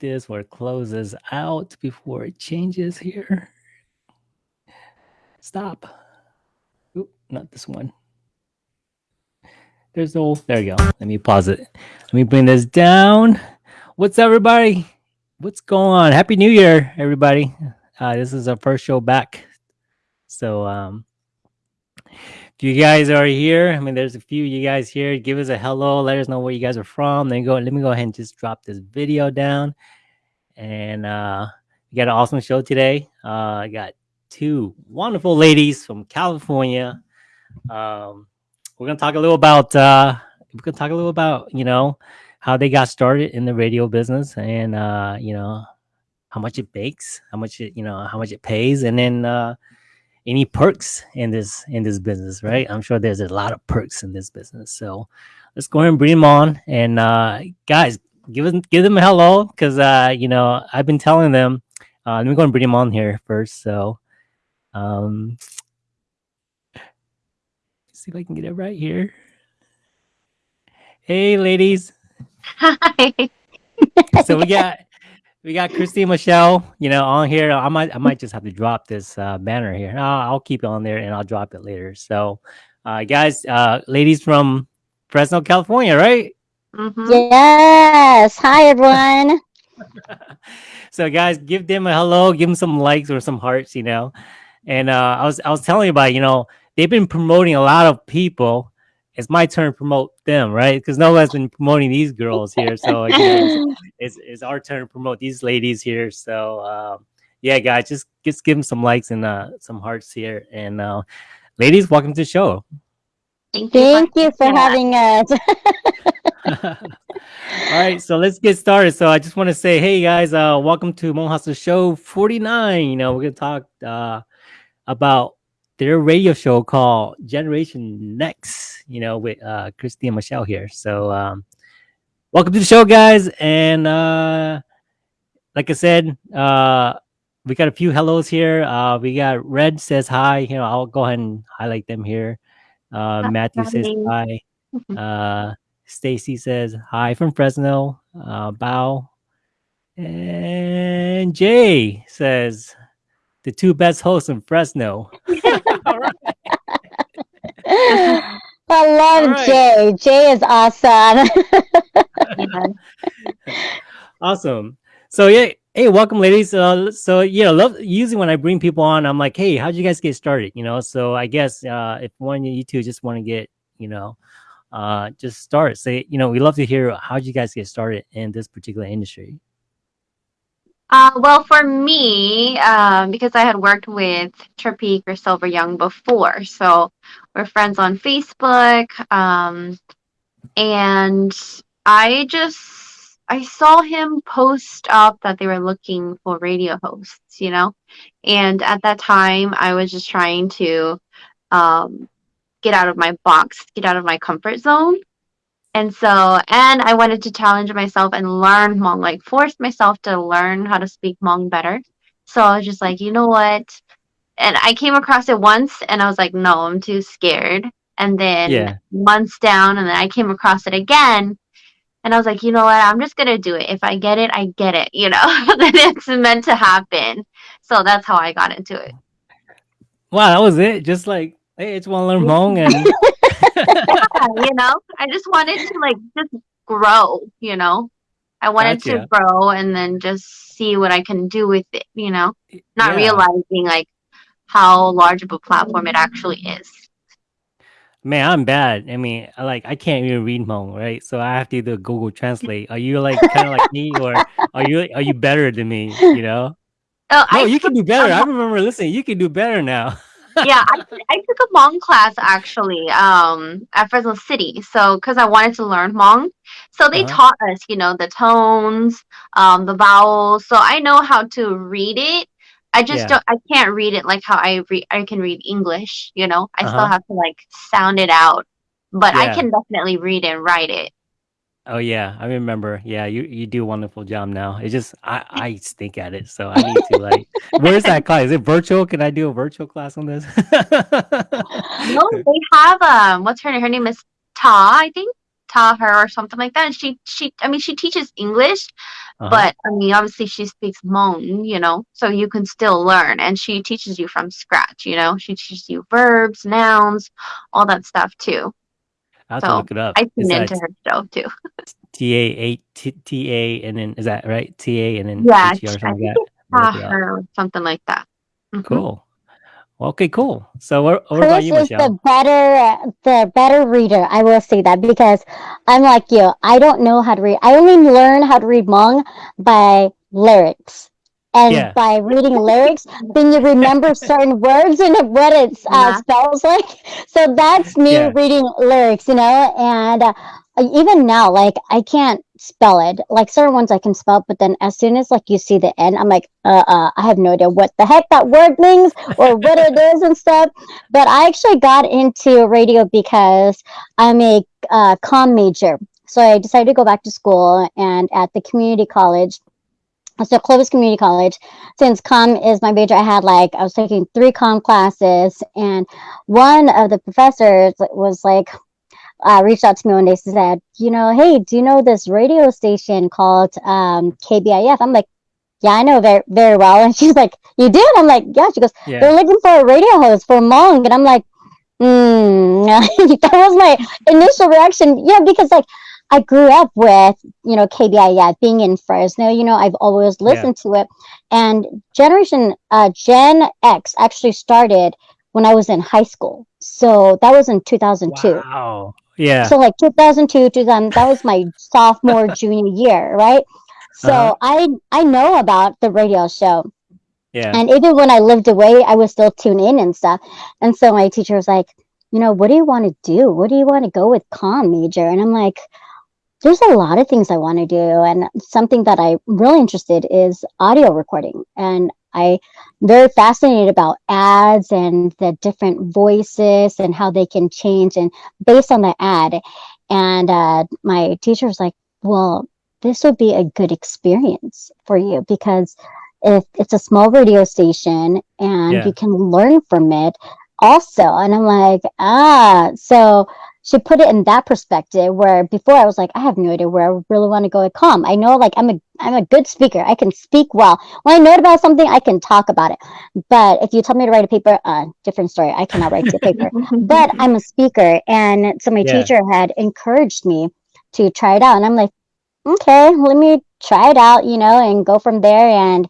this or closes out before it changes here. Stop. Oop, not this one. There's no, there you go. Let me pause it. Let me bring this down. What's up, everybody? What's going on? Happy New Year, everybody. Uh, this is our first show back. So, um, you guys are here, I mean, there's a few you guys here. Give us a hello. Let us know where you guys are from. Then go. Let me go ahead and just drop this video down and uh, we got an awesome show today. Uh, I got two wonderful ladies from California. Um, we're gonna talk a little about uh, we're gonna talk a little about you know how they got started in the radio business and uh, you know how much it makes, how much it you know how much it pays, and then uh, any perks in this in this business, right? I'm sure there's a lot of perks in this business. So let's go ahead and bring them on. And uh, guys, give them give them a hello because uh you know I've been telling them. Uh, let me go and bring him on here first. So, um, see if I can get it right here. Hey, ladies. Hi. so we got we got Christine Michelle, you know, on here. I might I might just have to drop this uh, banner here. I'll, I'll keep it on there and I'll drop it later. So, uh, guys, uh, ladies from Fresno, California, right? Mm -hmm. Yes. Hi, everyone. so, guys, give them a hello, give them some likes or some hearts, you know. And uh, I was I was telling you about, you know, they've been promoting a lot of people it's my turn to promote them, right? Because no one's been promoting these girls here, so you know, it's, it's our turn to promote these ladies here. So um, yeah, guys, just just give them some likes and uh, some hearts here, and uh, ladies, welcome to the show. Thank you for having us. All right, so let's get started. So I just want to say, hey guys, uh, welcome to Hmong Hustle Show 49. You know, we're gonna talk uh, about their radio show called Generation Next. You know, with uh, Christy and Michelle here. So um, welcome to the show, guys. And uh, like I said, uh, we got a few hellos here. Uh, we got Red says hi. You know, I'll go ahead and highlight them here. Uh, Matthew says hi. Uh, Stacy says hi from Fresno. Uh, Bow. And Jay says the two best hosts in Fresno. I love All right. Jay. Jay is awesome. awesome. So yeah, hey, welcome, ladies. Uh, so yeah, love usually when I bring people on, I'm like, hey, how'd you guys get started? You know, so I guess uh, if one of you two just want to get, you know, uh, just start. Say, you know, we love to hear how'd you guys get started in this particular industry. Uh, well, for me, um, because I had worked with Trapeak or Silver Young before, so we're friends on Facebook, um, and I just I saw him post up that they were looking for radio hosts, you know, and at that time I was just trying to um, get out of my box, get out of my comfort zone. And so, and I wanted to challenge myself and learn Hmong, like force myself to learn how to speak Hmong better. So I was just like, you know what? And I came across it once and I was like, no, I'm too scared. And then Yeah. months down, and then I came across it again. And I was like, you know what? I'm just going to do it. If I get it, I get it, you know, then it's meant to happen. So that's how I got into it. Wow, that was it. Just like, hey, it's one learn Hmong and you know, I just wanted to like just grow, you know. I wanted Gotcha. to grow and then just see what I can do with it, you know, not Yeah. realizing like how large of a platform it actually is. Man, I'm bad. I mean, like I can't even read Hmong, right? So I have to either Google Translate. Are you like kind of like me, or are you are you better than me? You know? Oh, No, I you can do better. I remember listening. You can do better now. yeah, I, I took a Hmong class actually um, at Fresno City. So, because I wanted to learn Hmong. So, they Uh-huh. taught us, you know, the tones, um, the vowels. So, I know how to read it. I just Yeah. don't, I can't read it like how I read, I can read English, you know, I still Uh-huh. have to like sound it out. But I can definitely read and write it. Oh yeah, I remember. Yeah, you you do a wonderful job now. It's just I I stink at it, so I need to like. Where's that class? Is it virtual? Can I do a virtual class on this? No, they have um, what's her name? Her name is Ta, I think. Ta her or something like that. And she she I mean she teaches English, Uh-huh. but I mean obviously she speaks Hmong, you know, so you can still learn. And she teaches you from scratch, you know. She teaches you verbs, nouns, all that stuff too. I have to look it up. I Is tuned into her show too. T A eight T T A and then is that right? T A and then Yeah, H R or something like that. Ta Look it up. her something like that. Mhm. Cool. Well, okay, cool. So what, what about Chris you, is Michelle? the better the better reader. I will say that because I'm like you. I don't know how to read. I only learn how to read Hmong by lyrics. And Yeah. by reading lyrics, then you remember certain words and what it uh, Yeah. spells like. So that's me Yeah. reading lyrics, you know. And uh, even now, like I can't spell it. Like certain ones I can spell, but then as soon as like you see the end, I'm like, uh, uh I have no idea what the heck that word means or what it is and stuff. But I actually got into radio because I'm a uh, comm major. So I decided to go back to school and at the community college, so Clovis Community College, since com is my major, I had like, I was taking three com classes and one of the professors was like, uh, reached out to me one day and said, you know, hey, do you know this radio station called um, KBIF? I'm like, yeah, I know very, very well. And she's like, you did? I'm like, yeah. She goes, Yeah. they're looking for a radio host for Hmong. And I'm like, hmm, that was my initial reaction. Yeah, because like I grew up with, you know, KBI, yeah, being in Fresno, you know, I've always listened to it. And Generation uh, Gen X actually started when I was in high school. So that was in 2002. Wow. Yeah. So like 2002, 2000, that was my sophomore, junior year, right? So Uh-huh. I I know about the radio show. yeah. And even when I lived away, I would still tune in and stuff. And so my teacher was like, you know, what do you want to do? What do you want to go with com major? And I'm like, there's a lot of things I want to do. And something that I'm really interested is audio recording. And I'm very fascinated about ads and the different voices and how they can change and based on the ad. And uh, my teacher was like, well, this would be a good experience for you because if it's a small radio station and Yeah. you can learn from it also and i'm like ah so she put it in that perspective where before i was like i have no idea where i really want to go at com i know like i'm a i'm a good speaker. I can speak well. When i know about something i can talk about it. But if you tell me to write a paper uh different story. I cannot write a paper. But I'm a speaker, and so my Yeah. teacher had encouraged me to try it out, and I'm like, okay, let me try it out, you know, and go from there, and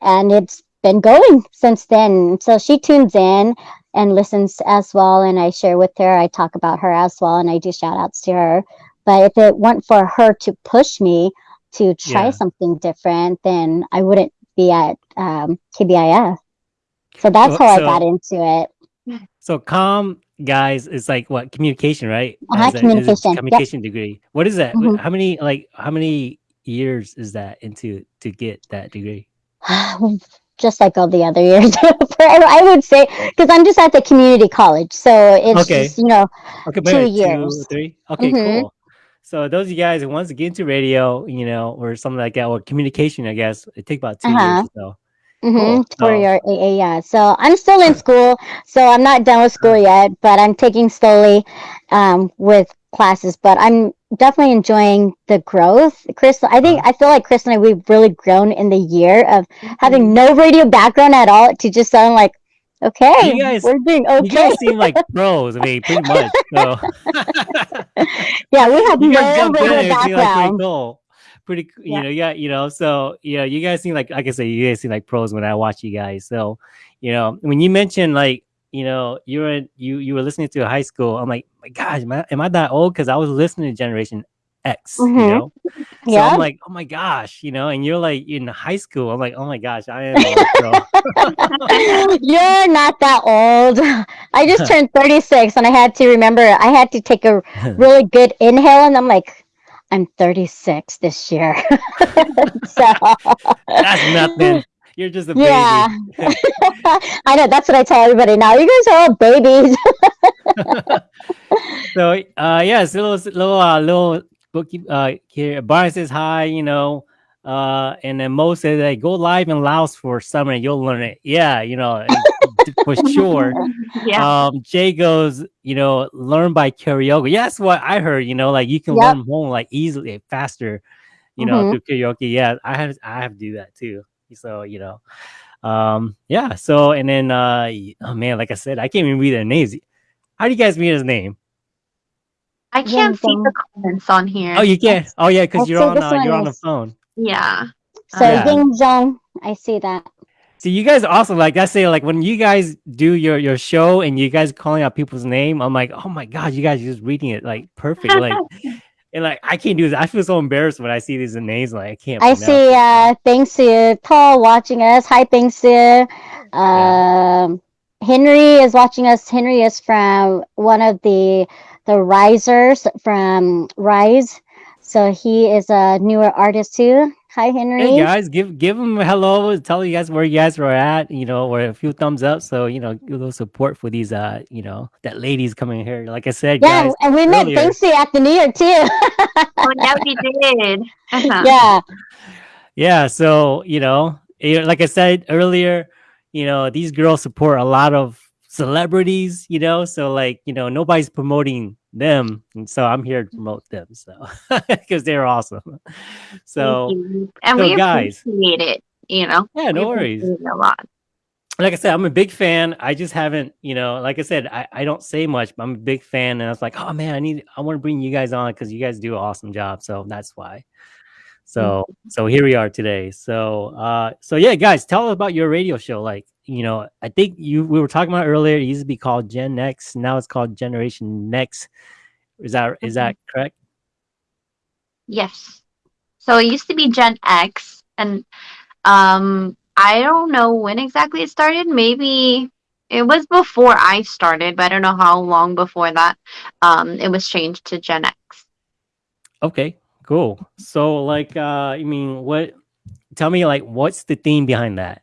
and it's been going since then. So she tunes in and listens as well, and I share with her. I talk about her as well, and I do shout outs to her. But if it weren't for her to push me to try Yeah. something different, then I wouldn't be at um, KBIF. So that's So- how I got into it. So com guys is like what communication, right? As a- a communication, yep. communication degree. What is that? Mhm. How many like how many years is that into to get that degree? just like all the other years i would say because i'm just at the community college so it's Okay. just you know Okay, Two years. three. Okay, Mhm. cool. So those of you guys who wants to get into radio, you know, or something like that, or communication, I guess it take about 2 Uh-huh. years or so. mhm, Cool. your AA, yeah so i'm still in school so i'm not done with school yet but i'm taking slowly um, with classes but i'm definitely enjoying the growth chris i think Uh-huh. i feel like chris and i we've really grown in the year of having no radio background at all to just sound like okay You guys- we're doing You okay guys seem like pros. I mean, pretty much. So yeah we have you no guys jump in radio like background cool. Pretty, you Yeah. know, yeah, you know, so yeah, you guys seem like, like I say, you guys seem like pros when I watch you guys. So, you know, when you mentioned like, you know, you were you you were listening to a high school. I'm like, my gosh, am I, am I that old? Because I was listening to Generation X. You Mhm. know, so yeah I'm like, oh my gosh, you know, and you're like in high school. I'm like, oh my gosh, I am. Old. You're not that old. I just turned 36 and I had to remember, I had to take a really good inhale and I'm like, I'm 36 this year. so, That's nothing. You're just a baby. Yeah. I know, that's what I tell everybody now. You guys are all babies. so uh yeah it's a little little uh little bookie uh here Brian says hi you know uh and then Mo says hey, go live in Laos for summer and you'll learn it yeah you know for sure yeah. um Jay goes you know learn by karaoke yeah that's what I heard you know like you can Yep. learn Hmong like easily faster you know Mhm. through karaoke yeah I have I have to do that too so you know um yeah so and then uh oh man like I said I can't even read their names how do you guys read his name I can't see um, the comments on here. Oh, you can't. Oh, yeah, because you're on uh, you're on the phone. yeah. so, Yeah. Ying Zhong, I see that. See, you guys also like I say, like when you guys do your your show and you guys calling out people's name, I'm like, oh my god, you guys are just reading it like perfect, like, and like I can't do this. I feel so embarrassed when I see these names. Like I can't. I see uh Bingsu Paul watching us. Hi Bingsu. Um Henry is watching us. Henry is from one of the the risers from Rise. So he is a newer artist too. Hi Henry. Hey guys, give give them a hello. Tell you guys where you guys were at. You know, or a few thumbs up. So you know, give a little support for these. Uh, you know, that ladies coming here. Like I said, yeah, guys. and we met earlier. Bingsu at the New York too. Oh, yeah, we did. Uh-huh. yeah. yeah so you know eh, like i said earlier you know these girls support a lot of celebrities you know so like you know nobody's promoting them and so i'm here to promote them so because they're awesome so and so we guys- appreciate it. You know, yeah no worries a lot. like I said, I'm a big fan. I just haven't, you know, like I said, I, I don't say much, but I'm a big fan. And I was like, oh man, I need, I want to bring you guys on because you guys do an awesome job. So that's why. So, so here we are today. So, uh, so yeah, guys, tell us about your radio show. Like, you know, I think you, we were talking about earlier, it used to be called Gen X. Now it's called Generation Next. Is that is that correct? Yes. So it used to be Gen X, and um, I don't know when exactly it started. Maybe it was before I started, but I don't know how long before that. Um, it was changed to Gen X. Okay, cool. So like uh I mean what tell me like what's the theme behind that?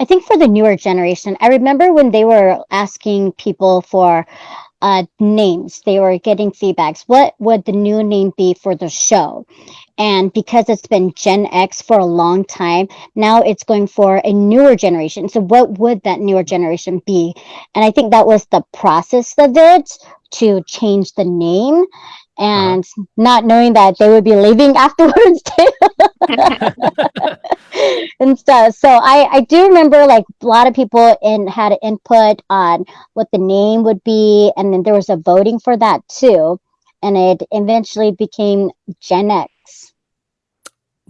I think for the newer generation, I remember when they were asking people for uh, names, they were getting feedbacks. What would the new name be for the show? And because it's been Gen X for a long time, now it's going for a newer generation. So, what would that newer generation be? And I think that was the process of it to change the name and not knowing that they would be leaving afterwards too. and stuff. So I, I do remember like a lot of people in had input on what the name would be, and then there was a voting for that too, and it eventually became Gen X.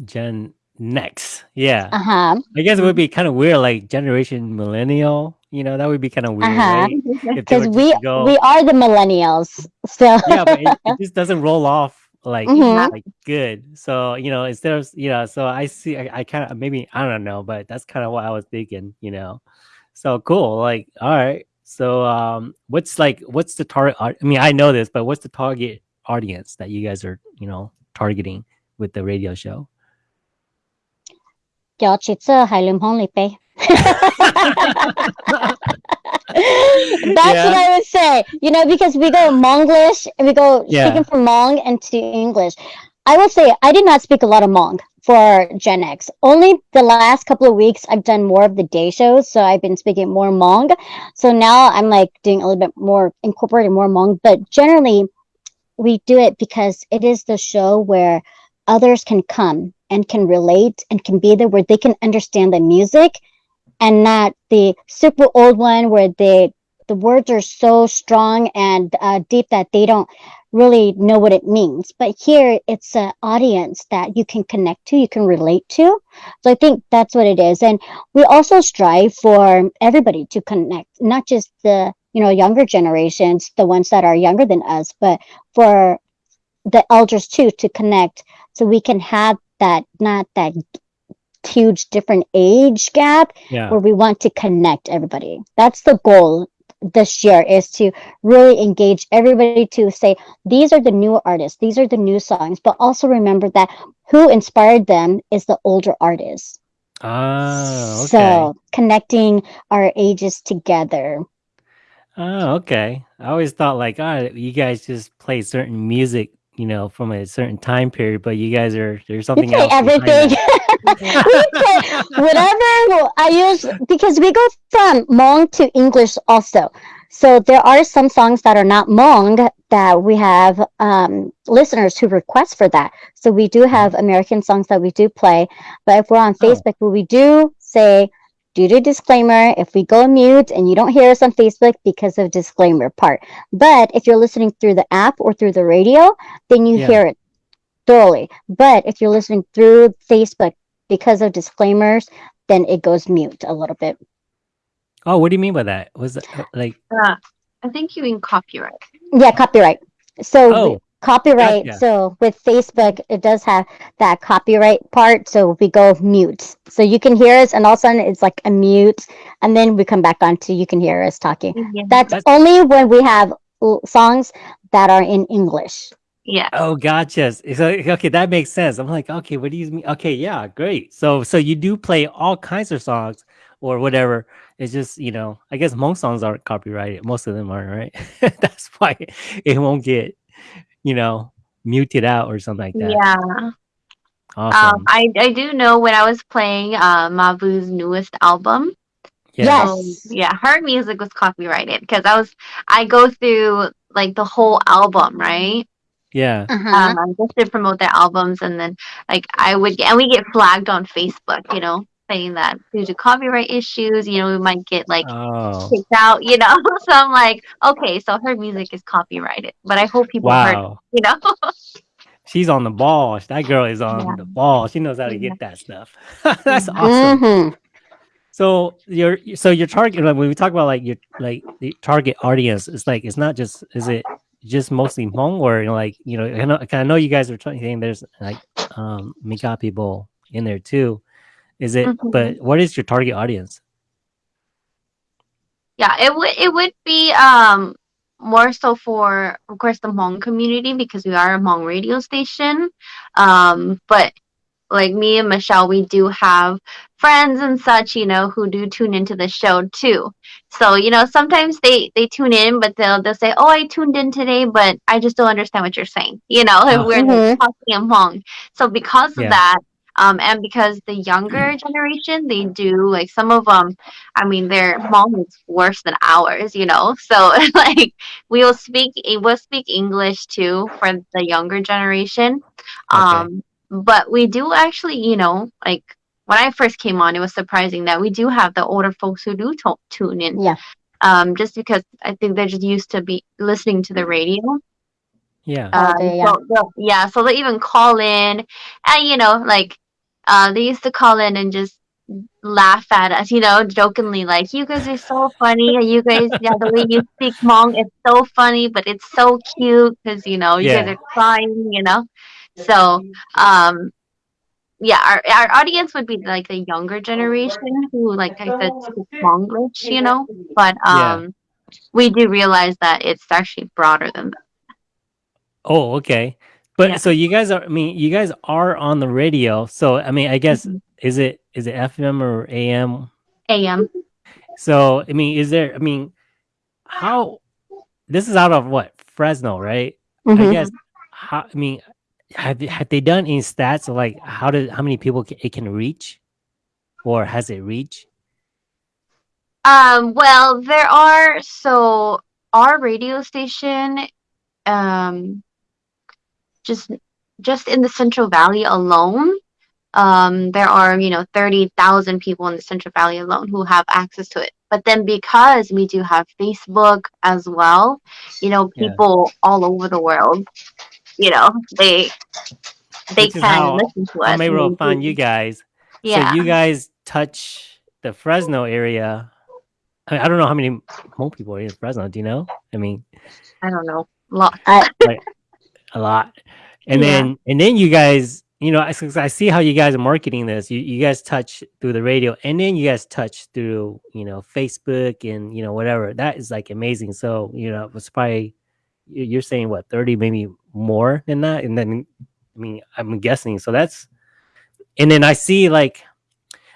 Gen Next. Yeah. Uh huh. I guess it would be kind of weird like generation millennial, you know, that would be kind of weird, Uh-huh. right? If they Because were we just to go- we are the millennials. So yeah, but it, it just doesn't roll off like Mhm. like good. So you know, instead of you know, so I see, I, I kind of maybe I don't know, but that's kind of what I was thinking, you know. So cool, like all right. So um, what's like what's the target? I mean, I know this, but what's the target audience that you guys are you know targeting with the radio show? 有几次系乱空嚟俾。 That's what I would say. You know, because we go Monglish and we go Yeah. speaking from Mong into English. I would say I did not speak a lot of Mong for Gen X. Only the last couple of weeks I've done more of the day shows, so I've been speaking more Hmong. So now I'm like doing a little bit more incorporating more Hmong, but generally we do it because it is the show where others can come and can relate and can be there where they can understand the music and not the super old one where they the words are so strong and uh, deep that they don't really know what it means. But here it's an audience that you can connect to you can relate to. So i think that's what it is. And we also strive for everybody to connect not just the you know younger generations the ones that are younger than us but for the elders too to connect so we can have that not that huge different age gap Yeah. where we want to connect everybody. That's the goal this year is to really engage everybody to say these are the new artists, these are the new songs, but also remember that who inspired them is the older artists. Ah, okay. So connecting our ages together. Oh, okay. I always thought like, ah, you guys just play certain music, you know, from a certain time period, but you guys are there's We something play else. everything. we play whatever I use because we go from Hmong to English also. So there are some songs that are not Hmong that we have um, listeners who request for that. So we do have American songs that we do play. But if we're on Oh. Facebook, we do say, due to disclaimer, if we go mute and you don't hear us on Facebook because of disclaimer part. But if you're listening through the app or through the radio, then you Yeah. hear it thoroughly. But if you're listening through Facebook because of disclaimers, then it goes mute a little bit. Oh, what do you mean by that? Was it uh, like Uh, I think you mean copyright. Yeah, copyright. So Oh, we- copyright. gotcha. So with Facebook, it does have that copyright part. So we go mute. So you can hear us, and all of a sudden it's like a mute, and then we come back on to you can hear us talking. Yeah. That's, That's- only when we have songs that are in English. yeah. oh, gotcha. So okay, that makes sense. I'm like, okay, what do you mean? Okay, yeah, great. So so you do play all kinds of songs or whatever. It's just you know, I guess most songs aren't copyrighted. Most of them aren't, right? That's why it won't get you know muted out or something like that. Yeah. Awesome. Um, I, I do know when I was playing uh, Mavu's newest album. yeah. Yes. um, yeah, her music was copyrighted because I was I go through like the whole album, right? Yeah. Uh-huh. Um, just to promote their albums, and then like I would get, and we get flagged on Facebook, you know, saying that due to copyright issues, you know, we might get like Oh. kicked out, you know. so I'm like, okay, so her music is copyrighted, but I hope people heard, Wow. you know. She's on the ball. That girl is on Yeah. the ball. She knows how to Yeah. get that stuff. That's awesome. Mhm. So your so your target like when we talk about like your like the target audience, it's like it's not just is it just mostly Hmong, or you know, like you know, I know, 'cause I know you guys are trying saying there's like um Mika people in there too. Is it? Mhm. But what is your target audience? Yeah, it would it would be um more so for of course the Hmong community because we are a Hmong radio station. Um, but like me and Michelle, we do have friends and such, you know, who do tune into the show too. So, you know, sometimes they they tune in, but they'll they'll say, "Oh, I tuned in today, but I just don't understand what you're saying." You know, Oh. we're Mhm. talking in Hmong. So because of that, um, and because the younger generation, they do like some of them. I mean, their Hmong is worse than ours, you know. So like we will speak we'll speak English too for the younger generation. Okay. Um, but we do actually, you know, like when I first came on, it was surprising that we do have the older folks who do to- tune in. Yeah. Um, just because I think they're just used to be listening to the radio. Yeah. Oh, Um, yeah. so yeah, so they even call in, and you know, like, uh, they used to call in and just laugh at us, you know, jokingly, like, "You guys are so funny. You guys, yeah, the way you speak Hmong is so funny, but it's so cute because you know you guys are crying, you know." So, um, yeah, our our audience would be like the younger generation who, like I said, speak Monglish, you know. But Yeah. um, we do realize that it's actually broader than that. Oh, okay. But Yeah. so you guys are I mean, you guys are on the radio. So I mean, I guess Mhm. is it is it FM or AM? AM. So I mean, is there I mean, how this is out of what? Fresno, right? I Mhm. guess how I mean, have have they done any stats of like how did how many people it can reach, or has it reached? Um, well, there are so our radio station, um, just just in the Central Valley alone, um, there are you know thirty thousand people in the Central Valley alone who have access to it. But then because we do have Facebook as well, you know, Yeah. people all over the world, you know, they they Which can how listen to us. I'm and able to find you guys. Yeah. So you guys touch the Fresno area. I, mean, I don't know how many Hmong people are in Fresno. Do you know? I mean, I don't know. A Lot. a lot. And Yeah. then and then you guys, you know, I, I see how you guys are marketing this. You you guys touch through the radio, and then you guys touch through you know Facebook and you know whatever. That is like amazing. So you know, it's probably you- you're saying what thirty, maybe more than that, and then I mean I'm guessing. So that's and then I see like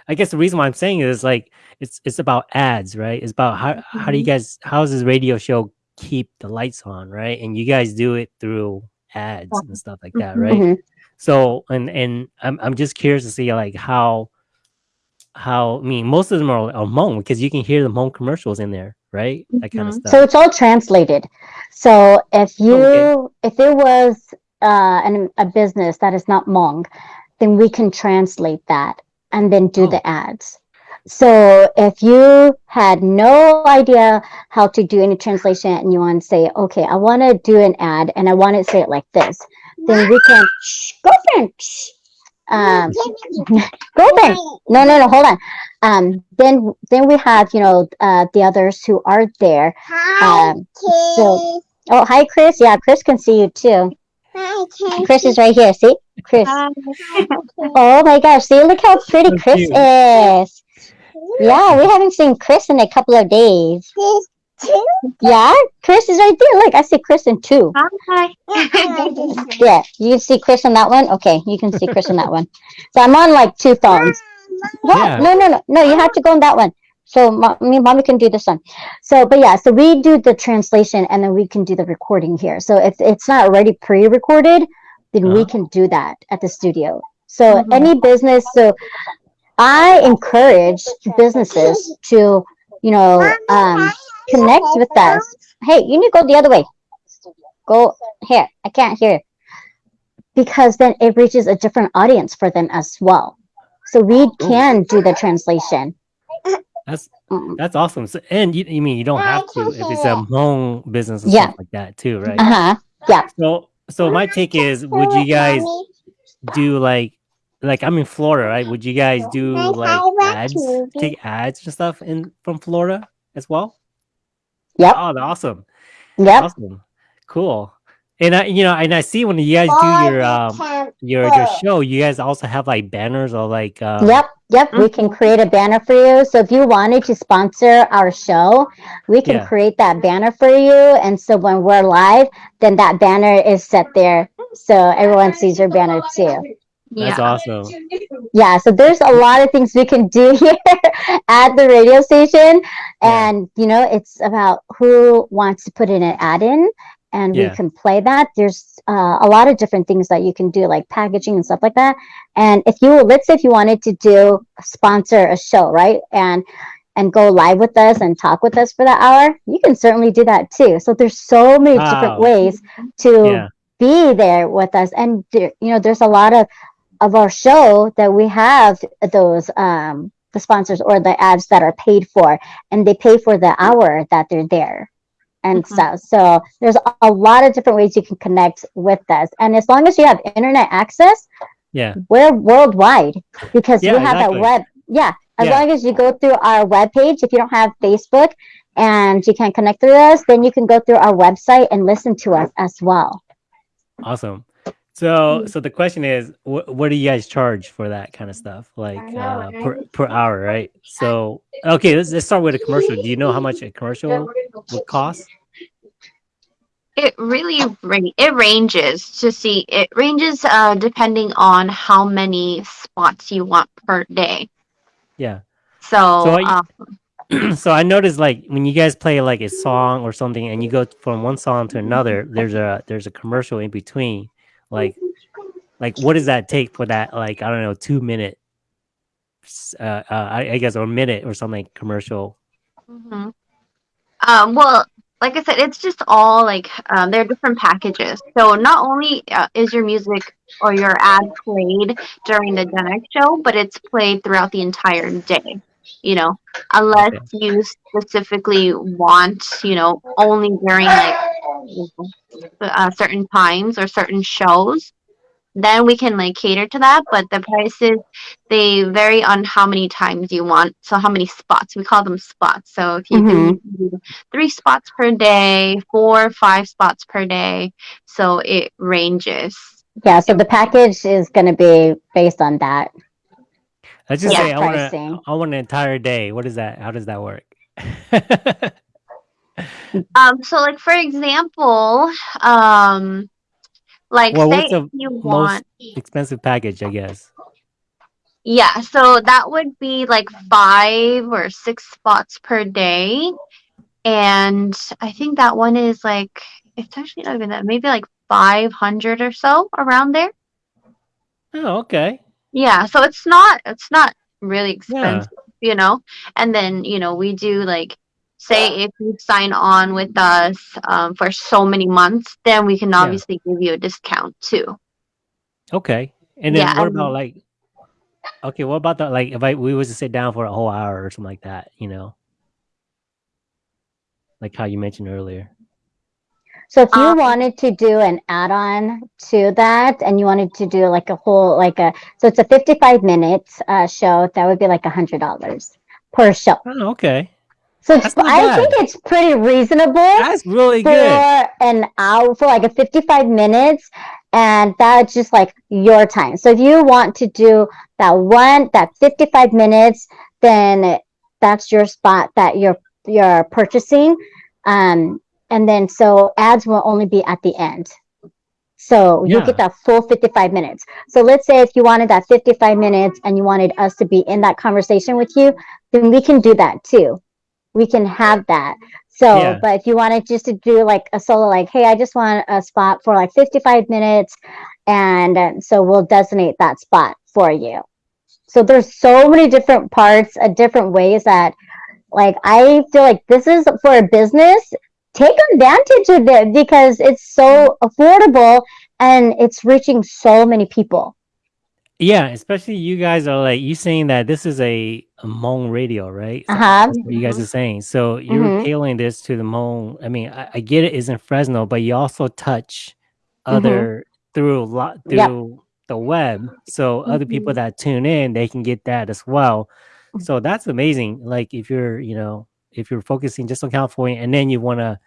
I guess the reason why I'm saying it is like it's it's about ads, right? It's about how how do you mm-hmm. guys how does this radio show keep the lights on, right? And you guys do it through ads and stuff like that, right? Mhm. So and and I'm I'm just curious to see like how how I mean most of them are, are Hmong because you can hear the Hmong commercials in there, right? That kind of Mhm. stuff. So it's all translated. So if you Okay. if there was uh, an, a business that is not Hmong, then we can translate that and then do Oh. the ads. So if you had no idea how to do any translation and you want to say, okay, I want to do an ad and I want to say it like this, then we can shh, girlfriend. Shh. Um, girlfriend. No, no, no. Hold on. Um, then then we have you know uh, the others who are there. Um, so oh hi Chris. Yeah, Chris can see you too. Chris is right here. See, Chris. Oh my gosh! See, look how pretty So Chris cute. is. Yeah, we haven't seen Chris in a couple of days. Two. Yeah, Chris is right there. Look, I see Chris in two. Hi. Yeah, you can see Chris on that one. Okay, you can see Chris on that one. So I'm on like two phones. Yeah, Yeah. no, no, no, no. You have to go on that one. So mo- me, mommy can do this one. So, but yeah, so we do the translation and then we can do the recording here. So if it's not already pre-recorded, then we Uh-huh. can do that at the studio. So Mhm. any business, so I encourage businesses to, you know, um, connect with us. Hey, you need to go the other way. Go here. I can't hear. Because then it reaches a different audience for them as well. So we can do the translation. That's that's awesome. So, and you, you mean you don't have to if it's a Hmong business and Yeah. like that too, right? Uh huh. Yeah. So so my take is, would you guys do like like I'm in Florida, right? Would you guys do like ads, take ads and stuff in from Florida as well? Yeah. Oh, awesome, Yep. awesome. Cool. And I, you know, and I see when you guys do your um your your show, you guys also have like banners or like um, Yep, yep. We can create a banner for you. So if you wanted to sponsor our show, we can Yeah. create that banner for you. And so when we're live, then that banner is set there, so everyone sees your banner too. That's yeah. awesome. Yeah. So there's a lot of things we can do here at the radio station, Yeah. and you know, it's about who wants to put in an ad in. And Yeah. we can play that. There's uh, a lot of different things that you can do, like packaging and stuff like that. And if you, let's say, if you wanted to do sponsor a show, right, and and go live with us and talk with us for that hour, you can certainly do that too. So there's so many different ways to Yeah. be there with us, and there, you know, there's a lot of of our show that we have those um the sponsors or the ads that are paid for, and they pay for the hour that they're there and Mhm. stuff. So there's a- a lot of different ways you can connect with us, and as long as you have internet access, Yeah. we're worldwide because Yeah, we have exactly. that web. Yeah, as Yeah. long as you go through our web page, if you don't have Facebook and you can't connect through us, then you can go through our website and listen to us as well. Awesome. So, so the question is, what what do you guys charge for that kind of stuff, like uh, per per hour, right? So, okay, let's let's start with a commercial. Do you know how much a commercial would cost? It really it ranges to see it ranges uh depending on how many spots you want per day. Yeah. So, So I- um, so I noticed like when you guys play like a song or something, and you go from one song to another, there's a there's a commercial in between. Like, like what does that take for that? Like I don't know, two minute, uh, uh I, I guess, or minute or something commercial. mhm. um, well, like I said, it's just all like um, they're different packages. So not only uh, is your music or your ad played during the Gen X show, but it's played throughout the entire day. You know, unless Okay. you specifically want, you know, only during like uh, certain times or certain shows, then we can like cater to that. But the prices they vary on how many times you want. So how many spots? We call them spots. So if you can do three spots per day, four, five spots per day, so it ranges. Yeah, so the package is going to be based on that. Let's just Yeah. say I want Pricing. I want an entire day. What is that? How does that work? Um, so like for example, um, like Well, say what's the you most want. expensive package, I guess. Yeah, so that would be like five or six spots per day. And I think that one is like, it's actually not even that, maybe like 500 or so around there. Oh, okay. Yeah, so it's not, it's not really Yeah. expensive, you know? And then, you know, we do like, say if you sign on with us um, for so many months, then we can Yeah. obviously give you a discount too. Okay. And then Yeah, what about like okay, what about that? like if I we was to sit down for a whole hour or something like that, you know? Like how you mentioned earlier. So if you Um, wanted to do an add-on to that and you wanted to do like a whole like a so it's a 55 minute uh, show that would be like a hundred dollars per show. Oh, okay. So it's, I think it's pretty reasonable That's really for good. an hour for like a 55 minutes and that's just like your time. So if you want to do that one that 55 minutes then that's your spot that you're you're purchasing um and then so ads will only be at the end. So you Yeah. get that full 55 minutes. So let's say if you wanted that 55 minutes and you wanted us to be in that conversation with you, then we can do that too. We can have that. So, Yeah. but if you wanted just to do like a solo, like, hey, I just want a spot for like 55 minutes, and uh, so we'll designate that spot for you. So there's so many different parts, uh, different ways that, like, I feel like this is for a business. Take advantage of it because it's so affordable and it's reaching so many people. Yeah, especially you guys are like you saying that this is a, a Hmong radio, right? So Uh-huh. You guys are saying. So you're Mhm. tailing this to the Hmong. I mean, I, I get it is in Fresno, but you also touch other through a lot through the web. So other people Mhm. that tune in, they can get that as well. So that's amazing. Like if you're, you know, if you're focusing just on California and then you want to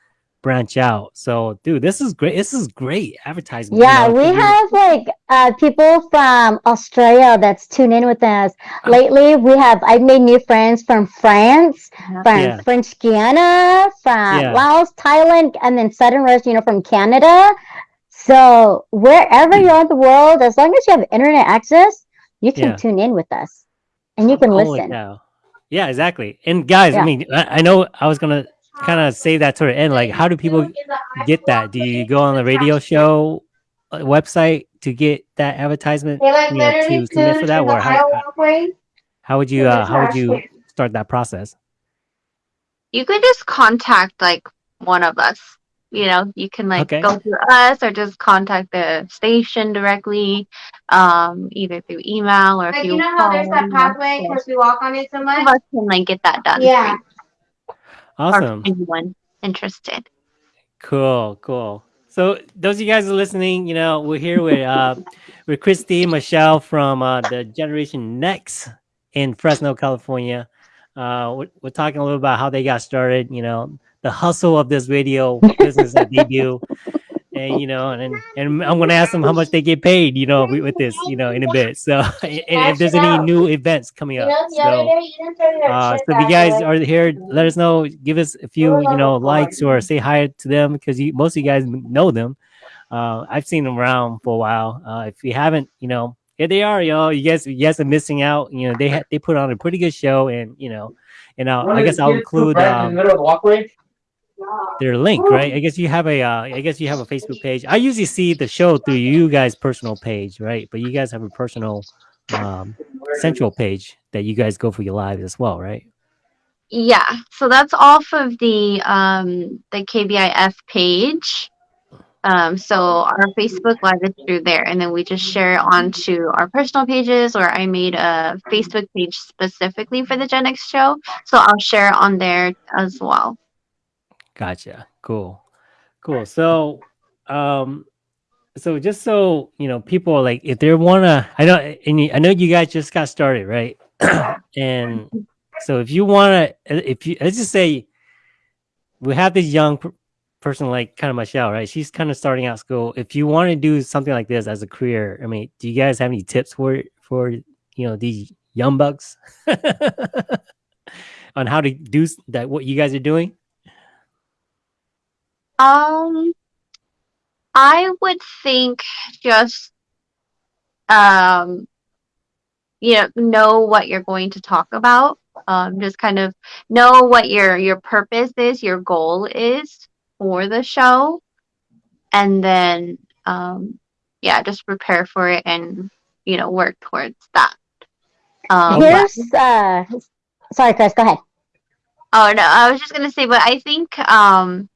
branch out. So, dude, this is great. This is great advertising. Yeah, you know, we to do- have like uh, people from Australia that's tuned in with us. Uh, Lately, we have I've made new friends from France, Yeah. from Yeah. French Guiana, from Yeah. Laos, Thailand, and then Southern Rose, you know, from Canada. So wherever you are in the world, as long as you have internet access, you can Yeah. tune in with us, and you can Holy listen. cow. Yeah, exactly. And guys, I mean, I, I know I was gonna kind of say that to the end. Like, how do people get that? Do you go on the radio show uh, website to get that advertisement? Like you know, to submit for that, in or how, how- would you uh, how would you start that process? You could just contact like one of us. You know, you can like Okay. go through us or just contact the station directly, um, either through email or if Like you you know how there's that pathway because we walk on it so Some of much. us can like get that done. for Yeah. Awesome. Or anyone interested. Cool, cool. So those of you guys are listening, you know, we're here with uh with Christy Michelle from uh the Generation Next in Fresno, California. Uh we're, we're talking a little about how they got started, you know, the hustle of this radio business that they do. And you know, and and I'm gonna ask them how much they get paid, you know, with this, you know, in a bit. So, and if there's any new events coming up, the so uh, so if you guys are here, let us know. Give us a few, you know, likes or say hi to them because you, most of you guys know them. Uh, I've seen them around for a while. Uh, if you haven't, you know, here they are. You know, you guys, guys are missing out. You know, they they put on a pretty good show, and you know, and I'll, I guess I'll include um, middle of the walkway. Their link, right? I guess you have a, uh, I guess you have a Facebook page. I usually see the show through you guys' personal page, right? But you guys have a personal um, central page that you guys go for your lives as well, right? Yeah, so that's off of the um the KBIF page. Um, so our Facebook Live is through there, and then we just share it onto our personal pages. Or I made a Facebook page specifically for the Gen X show, so I'll share it on there as well. Gotcha. Cool. Cool. So, um, so just so you know, people like if they wanna, I know, and you- I know you guys just got started, right? and so if you wanna, if you let's just say we have this young person like kind of Michelle, right? She's kind of starting out school. If you want to do something like this as a career, I mean, do you guys have any tips for for you know these young bucks on how to do that? What you guys are doing? Um, I would think just um, you know, know what you're going to talk about. Um, just kind of know what your your purpose is, your goal is for the show, and then um, yeah, just prepare for it and you know work towards that. Um, Here's uh, sorry, Chris, go ahead. Oh no, I was just gonna say, but I think um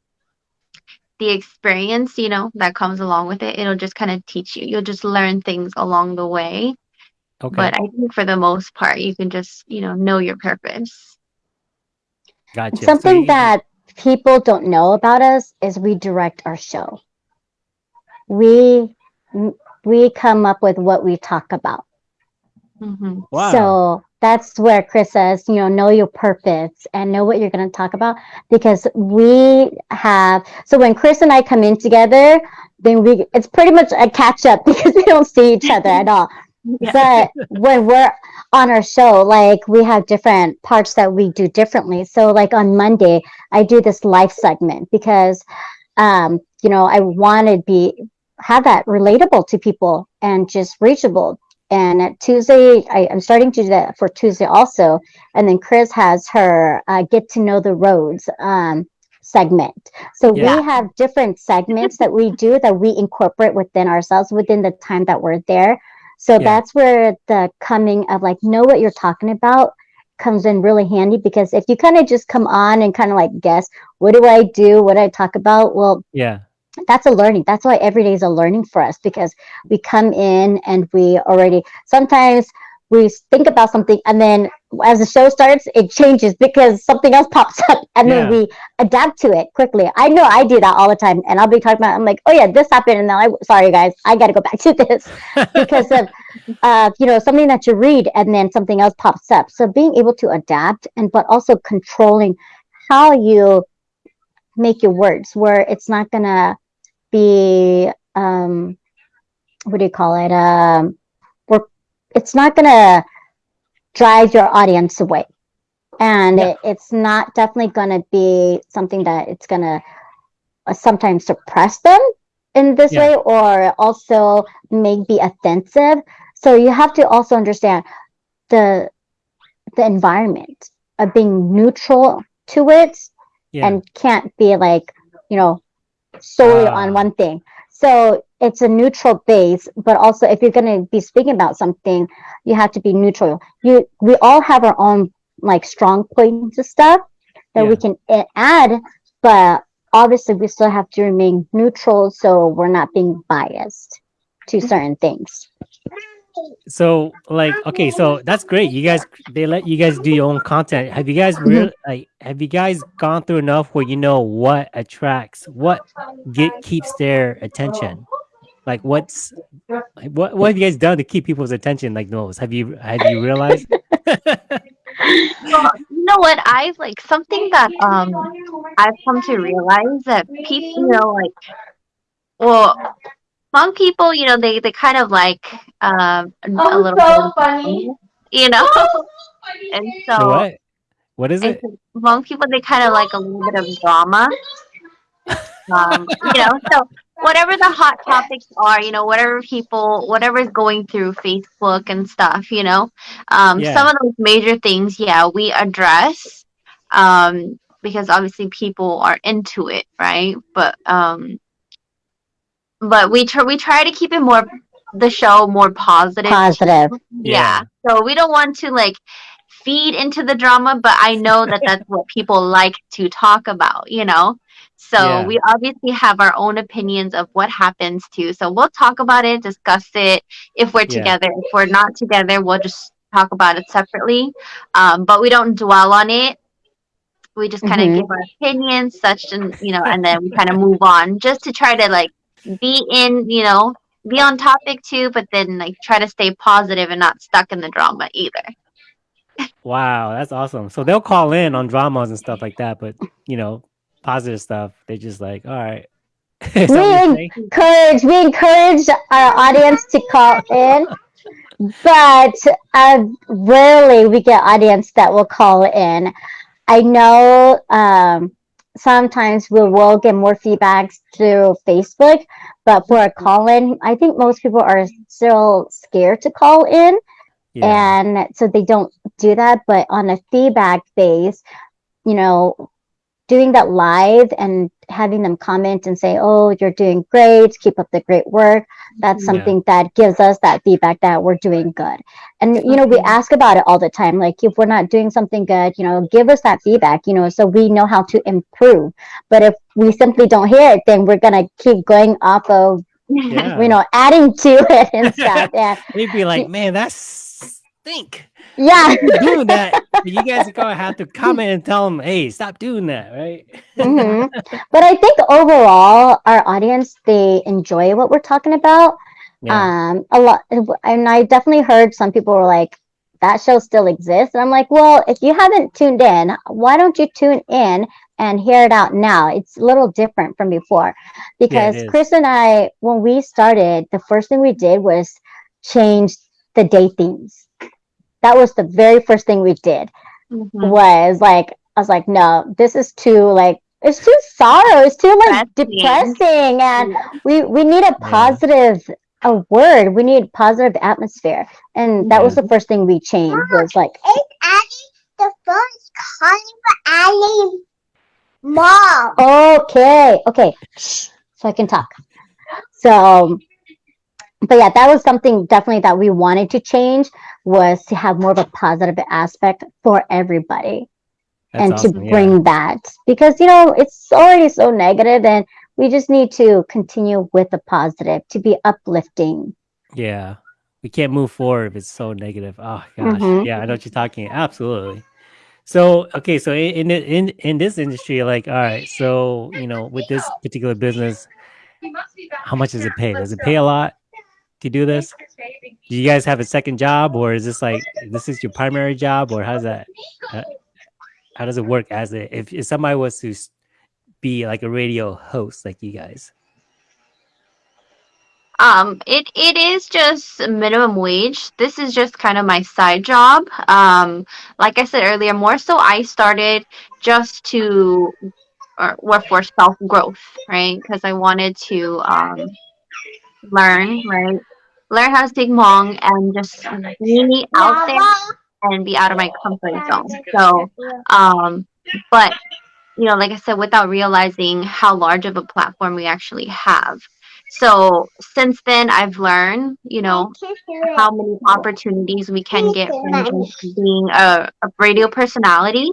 the experience, you know, that comes along with it, it'll just kind of teach you. You'll just learn things along the way. Okay. But I think for the most part, you can just, you know, know your purpose. Gotcha. Something you- that people don't know about us is we direct our show. We we come up with what we talk about. hmm Wow. So that's where Chris says, you know, know your purpose and know what you're going to talk about because we have. So when Chris and I come in together, then we it's pretty much a catch up because we don't see each other at all. But when we're on our show, like we have different parts that we do differently. So like on Monday, I do this life segment because, um, you know, I want to be have that relatable to people and just reachable. And at Tuesday, I, I'm starting to do that for Tuesday also. And then Chris has her uh, get to know the roads um, segment. So Yeah. we have different segments that we do that we incorporate within ourselves within the time that we're there. So Yeah. that's where the coming of like know what you're talking about comes in really handy because if you kind of just come on and kind of like guess what do I do, what do I talk about, well, yeah. That's a learning. That's why every day is a learning for us because we come in and we already sometimes we think about something and then as the show starts it changes because something else pops up and Yeah. then we adapt to it quickly. I know I do that all the time and I'll be talking about I'm like, oh yeah, this happened and then I sorry guys, I gotta go back to this because of uh, you know something that you read and then something else pops up. So being able to adapt and but also controlling how you make your words where it's not gonna be um what do you call it um where it's not gonna drive your audience away and Yeah. it, it's not definitely gonna be something that it's gonna uh, sometimes suppress them in this Yeah. way or also may be offensive so you have to also understand the the environment of being neutral to it Yeah. and can't be like you know solely Ah. on one thing. So it's a neutral base but also if you're going to be speaking about something you have to be neutral. You we all have our own like strong points and stuff that we can add but obviously we still have to remain neutral so we're not being biased to certain things so like okay so that's great. You guys they let you guys do your own content. Have you guys Mm-hmm. really like have you guys gone through enough where you know what attracts what get keeps their attention? Like what's what what have you guys done to keep people's attention like those have you have you realized? Well, you know what? I've like something that um I've come to realize that people, you know, like, well, Hmong people, you know, they they kind of like um a a little bit of funny, you know, and so what what is it so Hmong people they kind of like a little bit of drama, um, you know, so. Whatever the hot topics are, you know, whatever people, whatever's going through Facebook and stuff, you know, um, Yeah. some of those major things, yeah, we address, um, because obviously people are into it, right? But um, but we try we try to keep it more the show more positive. positive Yeah. So we don't want to like feed into the drama, but I know that that's what people like to talk about, you know? So Yeah. we obviously have our own opinions of what happens too. So we'll talk about it, discuss it if we're Yeah. together. If we're not together, we'll just talk about it separately. Um, but we don't dwell on it. We just kind of Mhm. give our opinions, such and you know, and then we kind of move on just to try to like be in, you know, be on topic too, but then like try to stay positive and not stuck in the drama either. wow that's awesome. So they'll call in on dramas and stuff like that but you know positive stuff they're just like all right. Is that what you're encourage we encourage our audience to call in but uh, rarely we get audience that will call in. I know um, sometimes we will get more feedbacks through facebook but for a mm-hmm. call in i think most people are still scared to call in. Yeah. And so they don't do that but on a feedback base you know doing that live and having them comment and say oh you're doing great. Keep up the great work. That's mm-hmm. Yeah. something that gives us that feedback that we're doing good. And you know we ask about it all the time. Like if we're not doing something good you know give us that feedback you know so we know how to improve. But if we simply don't hear it then we're gonna keep going off of Yeah. you know adding to it and stuff. And they'd be like man that's stink. Yeah. Doing that you guys are gonna have to comment and tell them hey stop doing that right hmm But I think overall, our audience they enjoy what we're talking about. yeah Um, a lot, and I definitely heard some people were like, "That show still exists," and I'm like, "Well, if you haven't tuned in, why don't you tune in and hear it out now? It's a little different from before, because is. Chris and I, when we started, the first thing we did was change the day themes. That was the very first thing we did Mhm. was like I was like, no, this is too like it's too sorrow, it's too like Depressing. depressing, and Yeah. we we need a positive a word. We need positive atmosphere, and that was the first thing we changed. Was like, It's Addie. The phone is calling for Addie. Mom. okay, okay, so I can talk. So, but yeah, that was something definitely that we wanted to change was to have more of a positive aspect for everybody. That's and awesome, to yeah. bring that because you know it's already so negative and we just need to continue with the positive to be uplifting Yeah. We can't move forward if it's so negative. Oh gosh. Mhm. Yeah, I know what you're talking. Absolutely. So okay, so in in in this industry, like, all right, so you know, with this particular business, how much does it pay? Does it pay a lot to do this? Do you guys have a second job, or is this like this is your primary job, or how's that? How, how does it work as a if, if somebody was to be like a radio host like you guys? Um, it it is just minimum wage. This is just kind of my side job. Um, like I said earlier, more so I started just to or work for self growth, right? Because I wanted to um learn, right? Learn how to speak Hmong and just be out there and be out of my comfort zone. So, um, but you know, like I said, without realizing how large of a platform we actually have. So since then, I've learned, you know, how many opportunities we can get from just being a, a radio personality.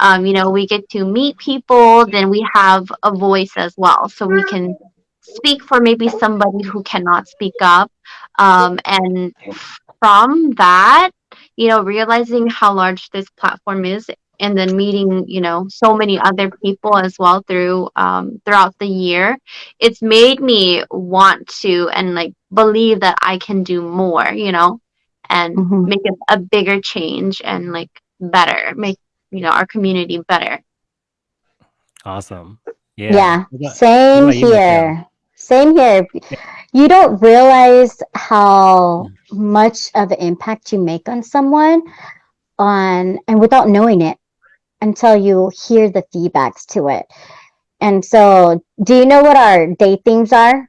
Um, you know, we get to meet people, then we have a voice as well. So we can speak for maybe somebody who cannot speak up. Um, and from that, you know, realizing how large this platform is and then meeting, you know, so many other people as well through um, throughout the year, it's made me want to and like believe that I can do more, you know, and Mhm. make a, a bigger change and like better, make you know our community better. Awesome. Yeah, Yeah. About- same about you, here. Same here. You don't realize how much of an impact you make on someone on and without knowing it until you hear the feedbacks to it. And so, do you know what our day themes are?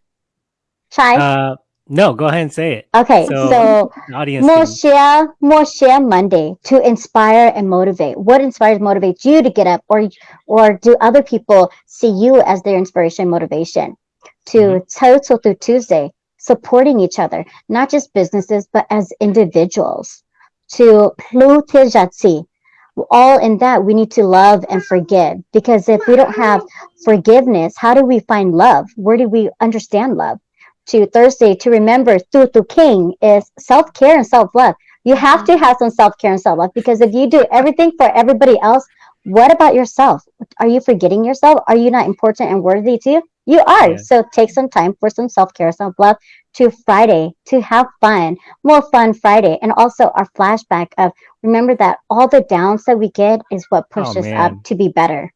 Chai? Uh, no, go ahead and say it. okay, so- so audience. more can- share, more share Monday to inspire and motivate. What inspires, motivates you to get up, or or do other people see you as their inspiration, motivation? To Mhm. Total through Tuesday, supporting each other, not just businesses but as individuals. To Plu Tejatsi, all in that we need to love and forgive because if we don't have forgiveness, how do we find love? Where do we understand love? to Thursday to remember Tutu King is self care and self love. You have to have some self care and self love because if you do everything for everybody else, what about yourself? Are you forgetting yourself? Are you not important and worthy to you? You are. Yeah. So take some time for some self care, self love to Friday to have fun, more fun Friday. And also our flashback of remember that all the downs that we get is what pushes us up to be better.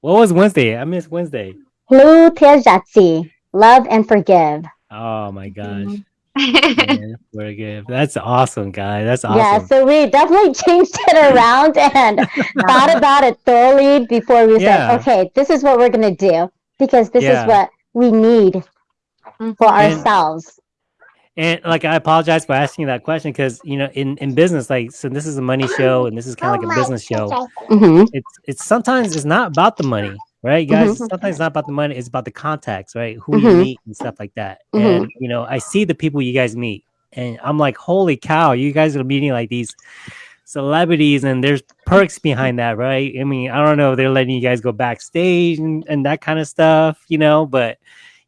What was Wednesday? I missed Wednesday. Lu Tejatsi, love and forgive. Oh my gosh. Mhm. Man, forgive. That's awesome, guy. That's awesome. Yeah, so we definitely changed it around and thought about it thoroughly before we Yeah. said, okay, this is what we're going to do because this Yeah. is what we need for And- ourselves. And like I apologize for asking that question because you know in in business like so this is a money show and this is kind of like a business show. hmm It's it's sometimes it's not about the money, right, guys? Mhm. Sometimes it's not about the money. It's about the contacts, right? Who you Mhm. meet and stuff like that. Mhm. And you know I see the people you guys meet, and I'm like, holy cow, you guys are meeting like these celebrities and there's perks behind that right? I mean i don't know if they're letting you guys go backstage and, and that kind of stuff you know but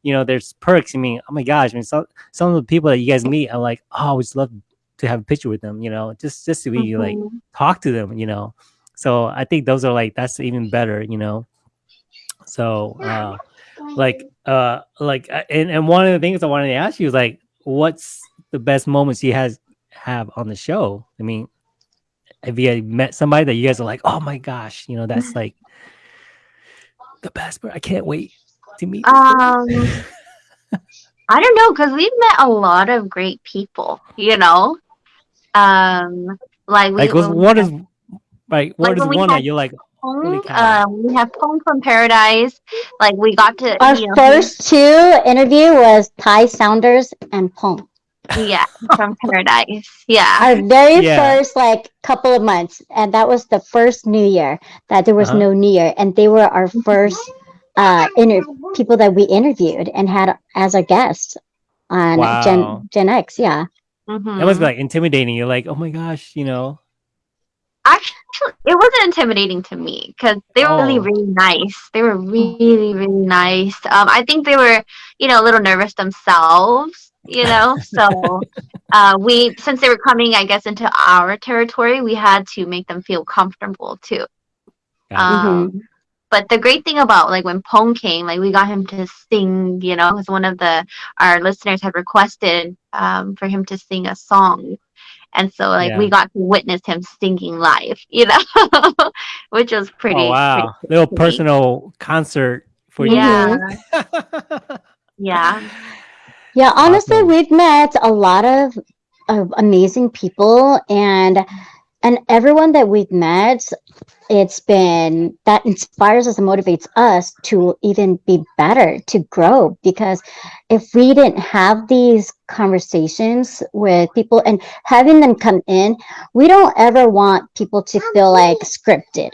you know there's perks. I mean oh my gosh i mean some some of the people that you guys meet are like oh i would love to have a picture with them you know just just to be like Mhm. talk to them you know? So i think those are like that's even better you know? So uh like uh like uh, and, and one of the things i wanted to ask you is like what's the best moments you has have on the show? I mean have you met somebody that you guys are like oh my gosh you know that's like the best part i can't wait to meet. Um, I don't know because we've met a lot of great people. You know, um, like we like what's, when what had is like what Like is one that you're like holy Pong, cow. um, we have Pong from Paradise. Like we got to Our you know, first two interview was Ty Sounders and Pong. Yeah from Paradise. Yeah. Our very Yeah. first like couple of months, and that was the first New Year that there was Uh-huh. no New Year, and they were our first uh inter- people that we interviewed and had as our guests on Wow. Gen Gen X. Yeah. Mhm. that must be like intimidating you're like oh my gosh you know Actually, it wasn't intimidating to me because they were really, Oh. really nice. They were really, really nice. Um, I think they were, you know, a little nervous themselves, you know. So, uh, we since they were coming, I guess, into our territory, we had to make them feel comfortable too. Gotcha. Um, but the great thing about like when Pong came, like we got him to sing, you know, because one of the our listeners had requested um, for him to sing a song, and so like we got to witness him singing live, you know, which was pretty. oh wow, pretty little sweet. personal concert for Yeah, you. yeah, Yeah, honestly, Awesome. we've met a lot of, of amazing people and and everyone that we've met, it's been that inspires us and motivates us to even be better, to grow. Because if we didn't have these conversations with people and having them come in, we don't ever want people to feel like scripted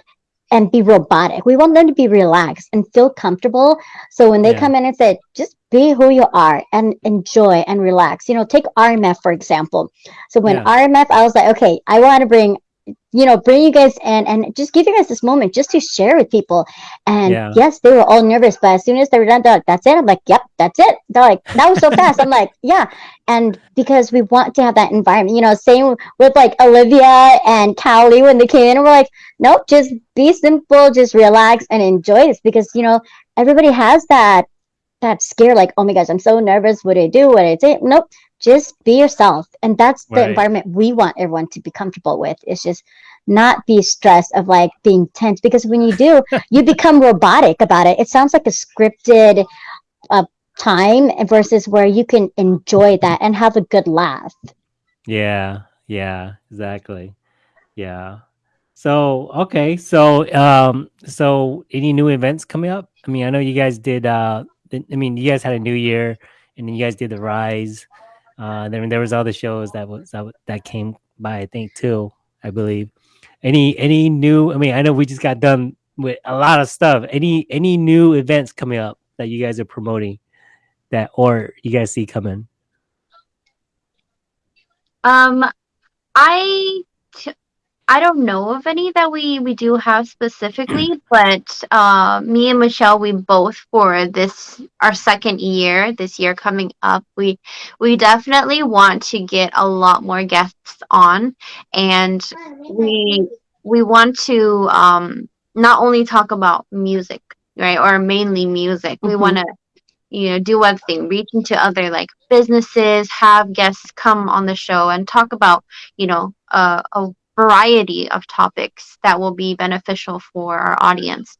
and be robotic. We want them to be relaxed and feel comfortable. So when they Yeah. come in and say, just be who you are and enjoy and relax. You know, take RMF for example. So when Yeah. RMF, I was like, okay, I want to bring, you know, bring you guys in and just give you guys this moment just to share with people. And Yeah. yes, they were all nervous, but as soon as they were done, they're like, that's it. I'm like, yep, that's it. They're like, that was so fast. I'm like, yeah. And because we want to have that environment, you know, same with like Olivia and Callie when they came in, and we're like, nope, just be simple, just relax and enjoy this because, you know, everybody has that that scare like oh my gosh i'm so nervous what do i do what do i say nope just be yourself and that's the Right. environment we want everyone to be comfortable with it's just not be stressed of like being tense because when you do you become robotic about it it sounds like a scripted uh, time versus where you can enjoy that and have a good laugh Yeah, yeah, exactly. Yeah. So, okay. So, um, so any new events coming up? I mean, I know you guys did uh I mean, you guys had a new year and then you guys did the Rise. Uh then there was other shows that was that, that came by, I think too, I believe. Any any new I mean, I know we just got done with a lot of stuff. Any any new events coming up that you guys are promoting that or you guys see coming? Um, I I don't know of any that we we do have specifically, but uh, me and Michelle, we both for this our second year, this year coming up, we we definitely want to get a lot more guests on, and we we want to um not only talk about music, right, or mainly music. We Mhm. want to you know do one thing reach into other like businesses have guests come on the show and talk about you know uh, a variety of topics that will be beneficial for our audience.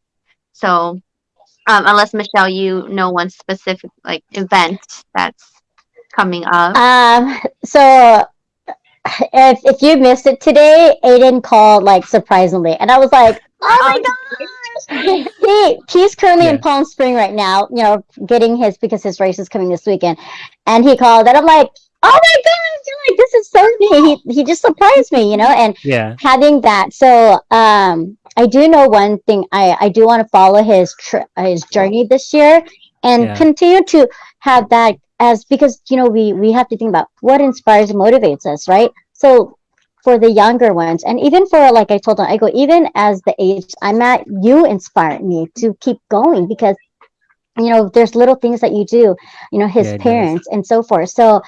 So um, unless michelle you know one specific like event that's coming up. Um so if, if you missed it today aiden called like surprisingly and i was like oh my Um, gosh! He he's currently in palm spring right now you know getting his because his race is coming this weekend and he called and i'm like oh my gosh you're like this is so neat. he, he just surprised me you know and Yeah. having that so um i do know one thing i i do want to follow his his journey this year and Yeah. continue to have that as because you know we we have to think about what inspires and motivates us right so for the younger ones and even for like i told them i go even as the age i'm at you inspire me to keep going because you know there's little things that you do you know his Yeah, parents and so forth so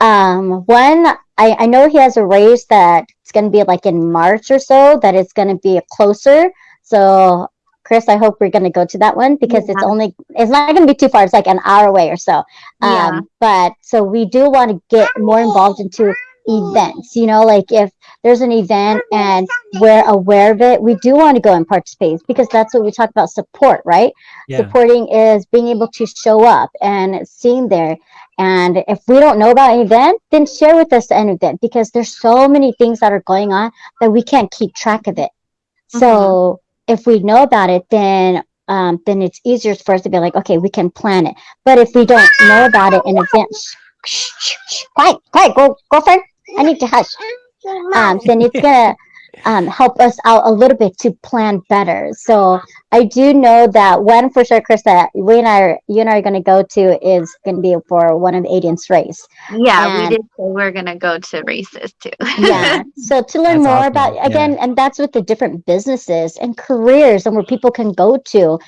um one I, I know he has a race that it's going to be like in march or so that it's going to be closer. So chris i hope we're going to go to that one because it's only it's not going to be too far. It's like an hour away or so. Yeah. um but so we do want to get more involved into events you know like if there's an event and we're aware of it we do want to go and participate because that's what we talk about support right? Yeah. supporting is being able to show up and seeing there. And if we don't know about an event then share with us an event because there's so many things that are going on that we can't keep track of it. So if we know about it then um, then it's easier for us to be like okay we can plan it. But if we don't know about it in advance shh, shh, shh, quiet quiet go go, girlfriend i need to hush um, then it's gonna um, help us out a little bit to plan better. So I do know that one for sure, Chris, that we and I, are, you and I are gonna go to is gonna be for one of Aiden's race. yeah we did say we're gonna go to races too Yeah. so to learn That's more awesome, about yeah. again, and that's with the different businesses and careers and where people can go to,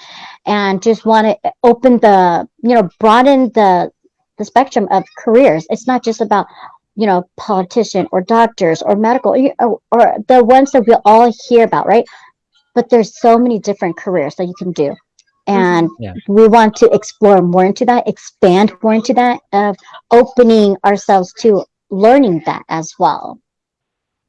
and just want to open the, you know, broaden the the spectrum of careers. It's not just about you know politician or doctors or medical or, or the ones that we all hear about right but there's so many different careers that you can do and Yeah. we want to explore more into that expand more into that of opening ourselves to learning that as well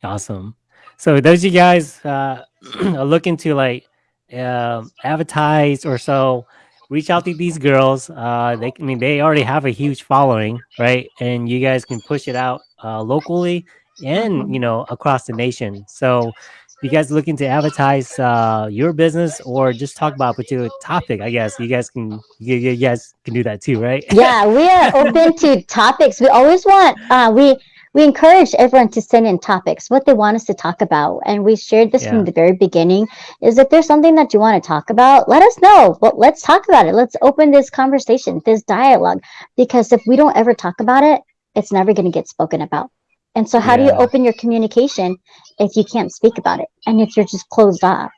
Awesome. So those you guys uh, are looking to like um advertise or so, reach out to these girls. Uh, they, I mean, they already have a huge following, right? And you guys can push it out uh, locally and you know across the nation. So if you guys looking to advertise uh, your business or just talk about a particular topic, I guess you guys can you, you guys can do that too, right? yeah, we are open to topics. We always want uh, we we encourage everyone to send in topics, what they want us to talk about, and we shared this Yeah. from the very beginning. Is if there's something that you want to talk about, let us know. Well, let's talk about it. Let's open this conversation, this dialogue, because if we don't ever talk about it, it's never going to get spoken about. And so, how do you open your communication if you can't speak about it, and if you're just closed off?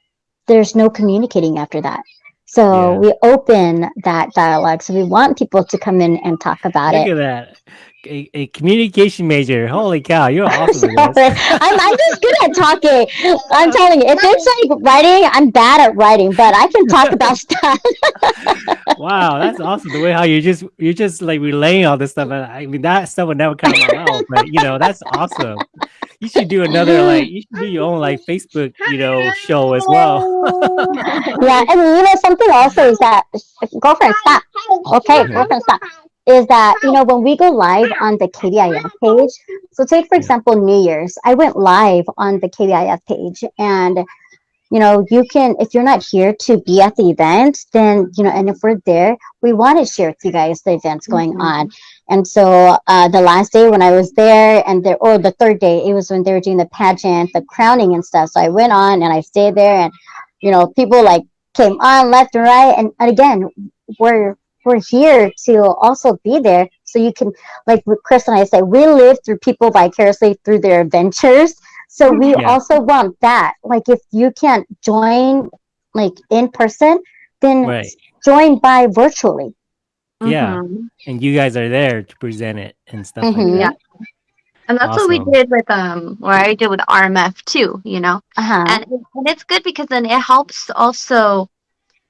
There's no communicating after that. So Yeah. we open that dialogue. So we want people to come in and talk about Look it. at that. A, a communication major. Holy cow, you're awesome at Sorry. this. I'm, I'm just good at talking. I'm telling you, if it's like writing, I'm bad at writing, but I can talk about stuff. Wow, that's awesome. The way how you just you're just like relaying all this stuff. and I mean that stuff would never come out of my mouth, but you know, that's awesome. You should do another like you should do your own like Facebook, you know, show as well. yeah, and you know something also is that girlfriend stop. Okay, girlfriend stop. Is that you know when we go live on the KBIF page? So take for example New Year's. I went live on the KBIF page, and you know you can if you're not here to be at the event, then you know, and if we're there, we want to share with you guys the events going Mhm. on. And so uh, the last day when I was there, and there, or the third day, it was when they were doing the pageant, the crowning and stuff. So I went on and I stayed there, and you know, people like came on left and right, and, and again, we're we're here to also be there, so you can, like Chris and I say, we live through people vicariously through their adventures. So we Yeah. also want that. Like if you can't join, like in person, then Right. join by virtually. Yeah. Mhm. And you guys are there to present it and stuff Mhm. like Yeah. And that's what we did with um, or I did with RMF too. You know, Uh-huh. and and it's good because then it helps also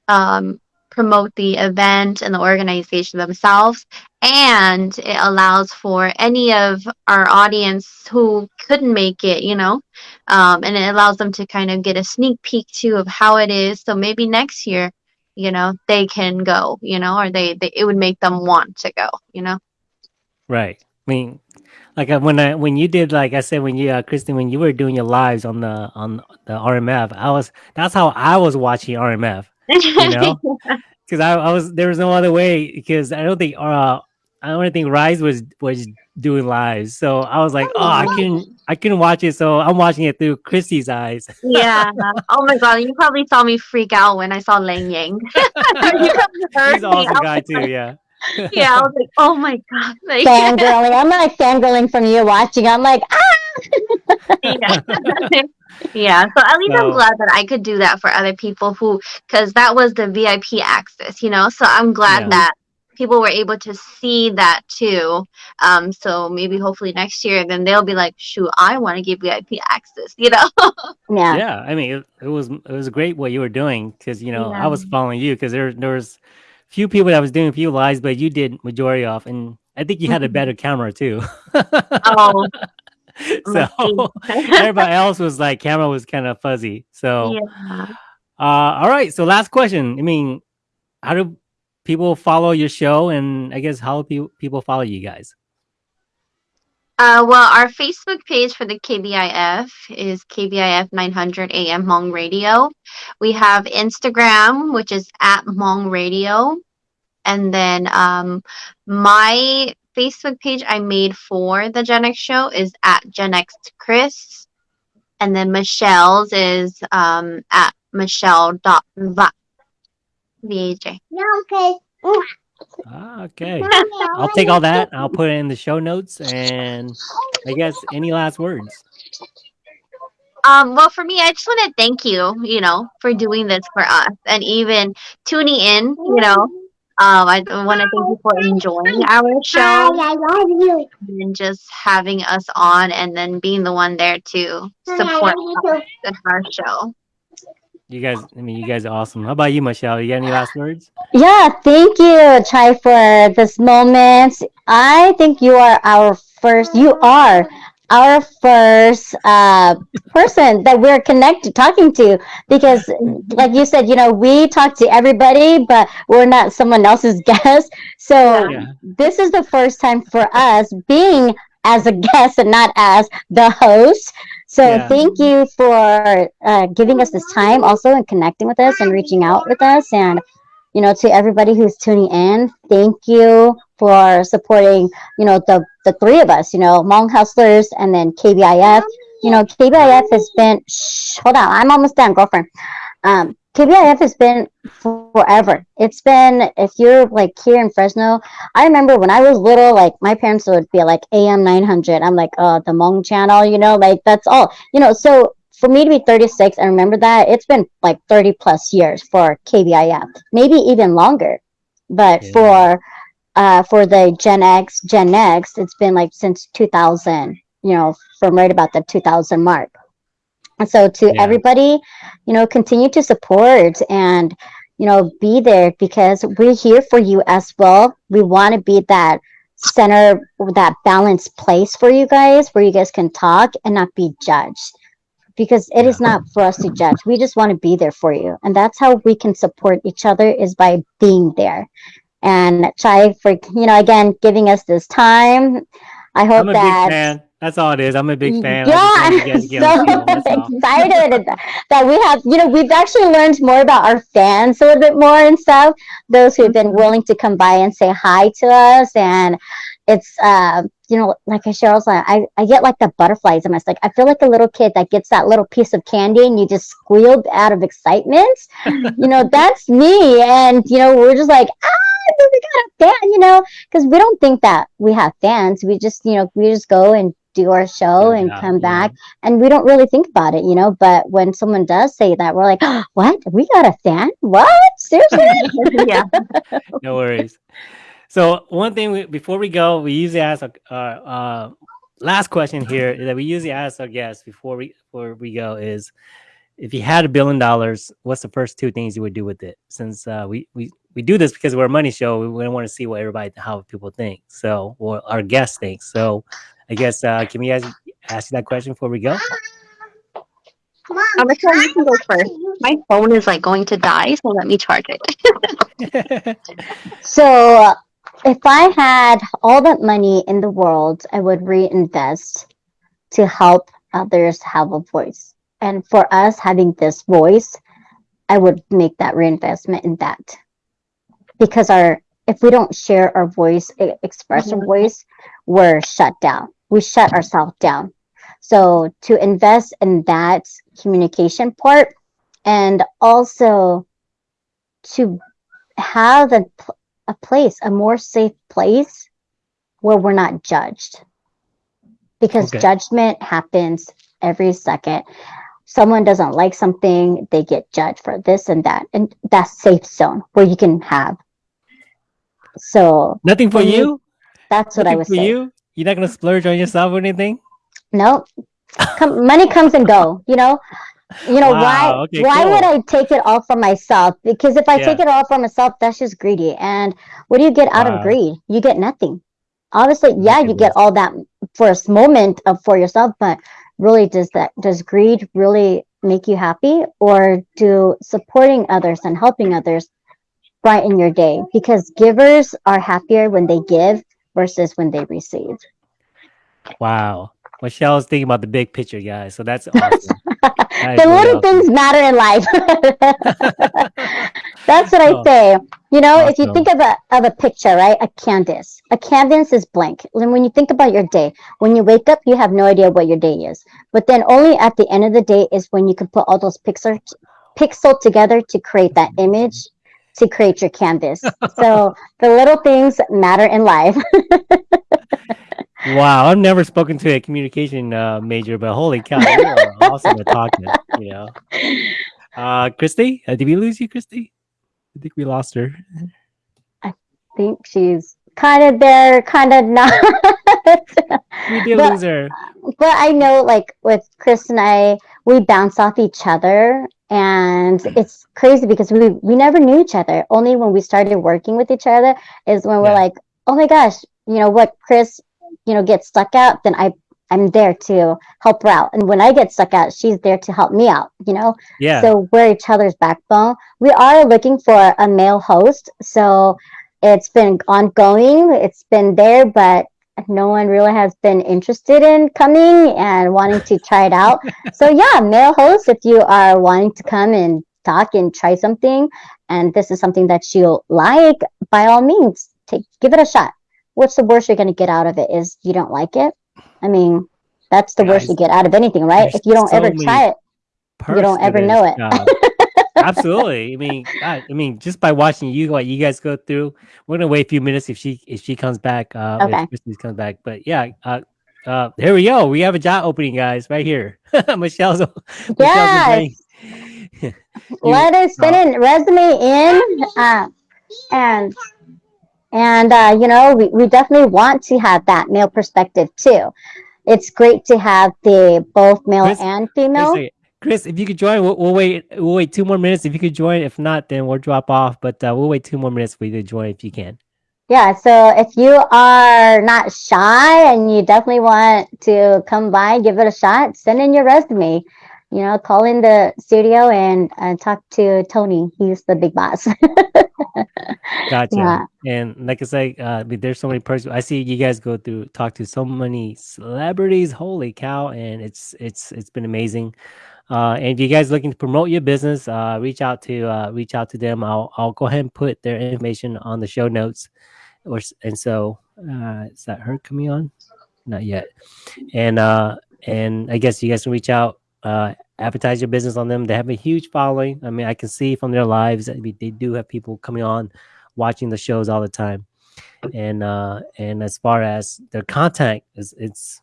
um, promote the event and the organization themselves and it allows for any of our audience who couldn't make it you know um, and it allows them to kind of get a sneak peek too of how it is so maybe next year you know they can go you know or they, they it would make them want to go you know Right. I mean, like uh, when I when you did like I said when you uh, Kristen when you were doing your lives on the on the RMF, I was that's how I was watching RMF. You know, because I, I was there was no other way because I don't think uh I don't think Rise was was doing lives, so I was like, oh, I can I couldn't watch it, so I'm watching it through Christy's eyes. Yeah. Oh my god, you probably saw me freak out when I saw Lang Yang. You He's an awesome guy too. like- Yeah. Yeah, I was like, oh my god. Like, fangirling. I'm like fangirling from you watching. I'm like, ah! yeah. Yeah. So at least I'm glad that I could do that for other people who, because that was the VIP access, you know. So I'm glad Yeah. that people were able to see that too. Um. So maybe hopefully next year, then they'll be like, shoot, I want to get VIP access, you know. yeah. yeah i mean it, it was it was great what you were doing because you know i was following you because there, there was few people that was doing a few lives but you did majority off and i think you had a better camera too oh. so everybody else was like camera was kind of fuzzy so yeah. uh all right so last question i mean how do people follow your show and i guess how do people follow you guys Uh, well, our Facebook page for the KBIF is KBIF 900 AM Hmong Radio. We have Instagram, which is at Hmong Radio. And then um, my Facebook page I made for the Gen X show is at Gen X Chris. And then Michelle's is um, at Michelle.va. V-A-J. No, okay. ah, okay i'll take all that i'll put it in the show notes and i guess any last words Um, well, for me, I just want to thank you, you know, for doing this for us and even tuning in, you know. Um, I want to thank you for enjoying our Hi, show I love you. and just having us on and then being the one there to support love you us too. in our show. You guys, I mean, you guys are awesome. How about you, Michelle? You got any last words? Yeah, thank you, Chai, for this moment. I think you are our first, you are our first uh, person that we're connected talking to because like you said you know we talk to everybody but we're not someone else's guest so Yeah. this is the first time for us being as a guest and not as the host so Yeah. thank you for uh, giving us this time also and connecting with us and reaching out with us and you know to everybody who's tuning in thank you for supporting you know the the three of us you know Hmong hustlers and then kbif you know kbif has been shh, hold on i'm almost done girlfriend. Um kbif has been forever. It's been if you're like here in fresno i remember when i was little like my parents would be like am 900 i'm like uh the Hmong channel you know like that's all. You know so for me to be 36 and remember that it's been like 30 plus years for KBIF, maybe even longer. But Yeah. for uh, for the Gen X, Gen X, it's been like since 2000, you know, from right about the 2000 mark. And so to Yeah. everybody, you know, continue to support and you know be there because we're here for you as well. We want to be that center, that balanced place for you guys where you guys can talk and not be judged because it is Yeah. not for us to judge. We just want to be there for you. And that's how we can support each other is by being there. And Chai for you know again giving us this time. I hope I'm a that big fan. That's all it is. I'm a big fan. yeah, I'm just wanted you guys to get on the so field, that's all. excited that we have, you know, we've actually learned more about our fans a little bit more and stuff. Those who've been Mm-hmm. willing to come by and say hi to us. And it's, uh, you know, like Cheryl's like, I, I get like the butterflies in my stomach. I feel like a little kid that gets that little piece of candy and you just squealed out of excitement. you know, that's me. And, you know, we're just like, ah, we got a fan, you know, because we don't think that we have fans. We just, you know, we just go and do our show Good and come yeah. back and we don't really think about it, you know. But when someone does say that, we're like, "What? We got a fan? What? Seriously?" yeah. no worries. So one thing we, before we go, we usually ask our uh, uh, last question here that we usually ask our guests before we before we go is if you had a billion dollars, what's the first two things you would do with it? Since uh, we we we do this because we're a money show, we, we want to see what everybody how people think. So or our guests think. So I guess uh, can we ask ask you that question before we go? Mom, I'm gonna you can go first. My phone is like going to die, so let me charge it. so, uh, if I had all that money in the world, I would reinvest to help others have a voice. And for us having this voice, I would make that reinvestment in that. Because our if we don't share our voice, express our Mhm. voice, we're shut down. We shut ourselves down. So to invest in that communication part and also to have a, a place, a more safe place where we're not judged. Because Okay. judgment happens every second. Someone doesn't like something, they get judged for this and that. And that's safe zone where you can have. So Nothing for you. that's what I Nothing would for say. you. You're not gonna splurge on yourself or anything. No, come, money comes and go. You know, you know Wow, why? okay, why would. I take it all for myself? Because if I take it all for myself, that's just greedy. And what do you get out Wow. of greed? You get nothing. Obviously, yeah, you get all that for a s- moment of for yourself, but really, does that does greed really make you happy, or do supporting others and helping others brighten your day? Because givers are happier when they give versus when they receive. Wow. Michelle's thinking about the big picture, guys. So that's awesome. That the little awesome. things matter in life. That's what I Oh, say. You know, if you think of a of a picture, right? A canvas. A canvas is blank. And when you think about your day, when you wake up, you have no idea what your day is. But then only at the end of the day is when you can put all those pixels pixel together to create that image to create your canvas. so the little things matter in life. Wow, I've never spoken to a communication uh, major, but holy cow, you are awesome at talking. You know, uh, Christy, uh, did we lose you, Christy? I think we lost her. I think she's kind of there, kind of not. We did But- lose her. but I know like with Chris and I, we bounce off each other and it's crazy because we we never knew each other. Only when we started working with each other is when we're like, oh my gosh, you know what Chris, you know, get stuck out, then I I'm there to help her out. And when I get stuck out, she's there to help me out, you know? Yeah. So we're each other's backbone. We are looking for a male host. So it's been ongoing. It's been there, but no one really has been interested in coming and wanting to try it out. so yeah, male host, if you are wanting to come and talk and try something, and this is something that you like, by all means, take give it a shot. What's the worst you're going to get out of it? Is you don't like it? I mean, that's the worst you get out of anything, right? If you don't so ever try it, you don't ever know it. Absolutely. I mean, God, I mean, just by watching you, what you guys go through, we're gonna wait a few minutes if she if she comes back. Uh, Okay. if Christy comes back. But yeah, uh, uh, here we go. We have a job opening, guys, right here. Michelle's. Michelle's Yes. agreeing. Let us send in resume in uh, and and uh, you know we, we definitely want to have that male perspective too it's great to have the both male Chris- and female. Chris, if you could join, we'll, we'll wait. We'll wait two more minutes. If you could join, if not, then we'll drop off. But uh, we'll wait two more minutes for you to join if you can. yeah so if you are not shy and you definitely want to come by give it a shot send in your resume you know call in the studio and uh, talk to tony he's the big boss Gotcha. Yeah. And like I say, uh, there's so many persons. I see you guys go through, talk to so many celebrities. Holy cow! And it's it's it's been amazing. Uh, and if you guys looking to promote your business, uh, reach out to uh, reach out to them. I'll I'll go ahead and put their information on the show notes. Or and so uh, is that her coming on? Not yet. And uh, and I guess you guys can reach out, uh, advertise your business on them. They have a huge following. I mean, I can see from their lives. that they do have people coming on, watching the shows all the time. And uh, and as far as their content is, it's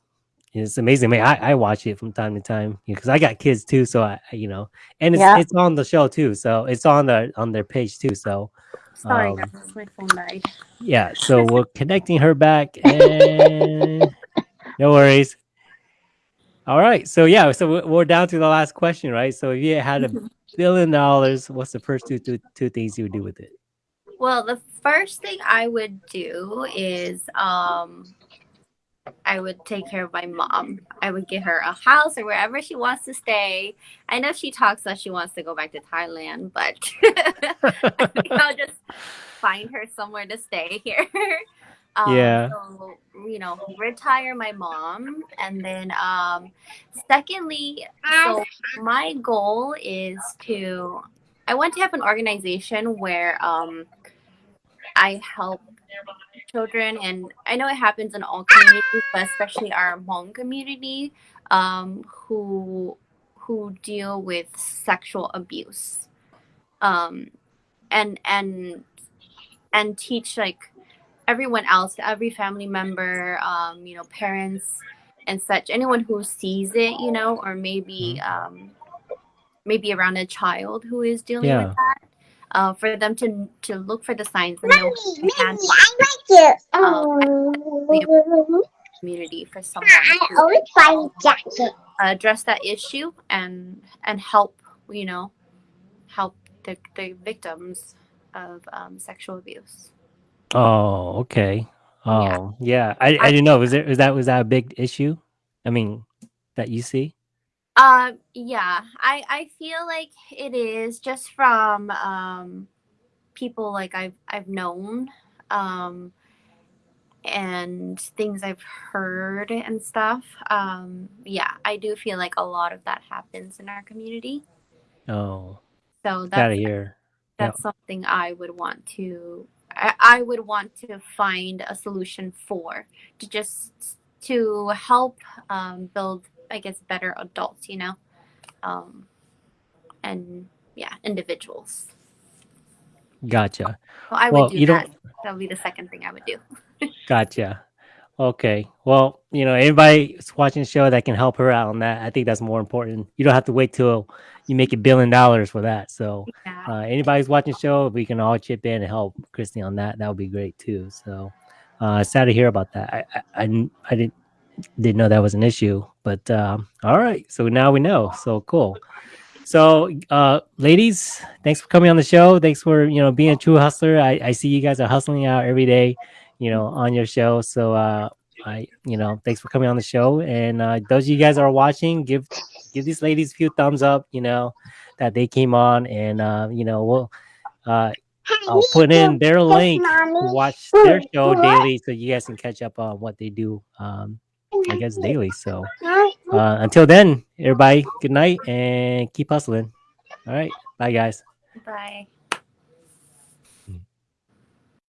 it's amazing. I mean, I, I watch it from time to time because I got kids too. So I, you know, and it's Yeah. it's on the show too. So it's on the on their page too. So Sorry, Um, guys, my phone died. yeah, so we're connecting her back, and no worries. All right, so yeah, so we- we're down to the last question, right? So if you had a billion dollars, what's the first two, two two things you would do with it? Well, the first thing I would do is um I would take care of my mom. I would get her a house or wherever she wants to stay. I know she talks that she wants to go back to Thailand, but I think I'll just find her somewhere to stay here. Um, Yeah. So, you know, retire my mom. And then, um, secondly, so my goal is to, I want to have an organization where um, I help children and i know it happens in all communities but especially our hmong community um, who who deal with sexual abuse um, and and and teach like everyone else every family member um, you know parents and such anyone who sees it you know or maybe um, maybe around a child who is dealing Yeah. with that uh, for them to to look for the signs and know Mommy, to hand Mommy, I like you. Oh, Um, community for someone I to always find jacket. address that issue and and help you know help the, the victims of um, sexual abuse Oh, okay. Oh, Yeah. yeah. I, I didn't know. Was there was that was that a big issue? I mean, that you see? um yeah i i feel like it is just from um people like i've i've known um and things i've heard and stuff um yeah i do feel like a lot of that happens in our community Oh, so gotta that's hear. that's something I would want to I, I would want to find a solution for to just to help um, build I guess better adults you know um, and yeah individuals Gotcha. so I Well, would do you that don't- that would be the second thing I would do Gotcha. Okay. Well, you know, anybody watching the show that can help her out on that, I think that's more important. You don't have to wait till you make a billion dollars for that. So, yeah uh, anybody's watching the show, if we can all chip in and help Christy on that, that would be great too. So, uh, sad to hear about that. I, I, I, didn't- I didn't didn't know that was an issue, but um, all right. So now we know. So cool. So, uh, ladies, thanks for coming on the show. Thanks for you know being a true hustler. I, I see you guys are hustling out every day, you know, on your show. So, uh, I, you know, thanks for coming on the show. And uh, those of you guys are watching, give give these ladies a few thumbs up. You know, that they came on, and uh, you know, we'll uh, I'll put in their link to watch their show daily, so you guys can catch up on what they do. Um, I guess daily. So uh, until then, everybody, good night and keep hustling. All right, bye guys. Bye.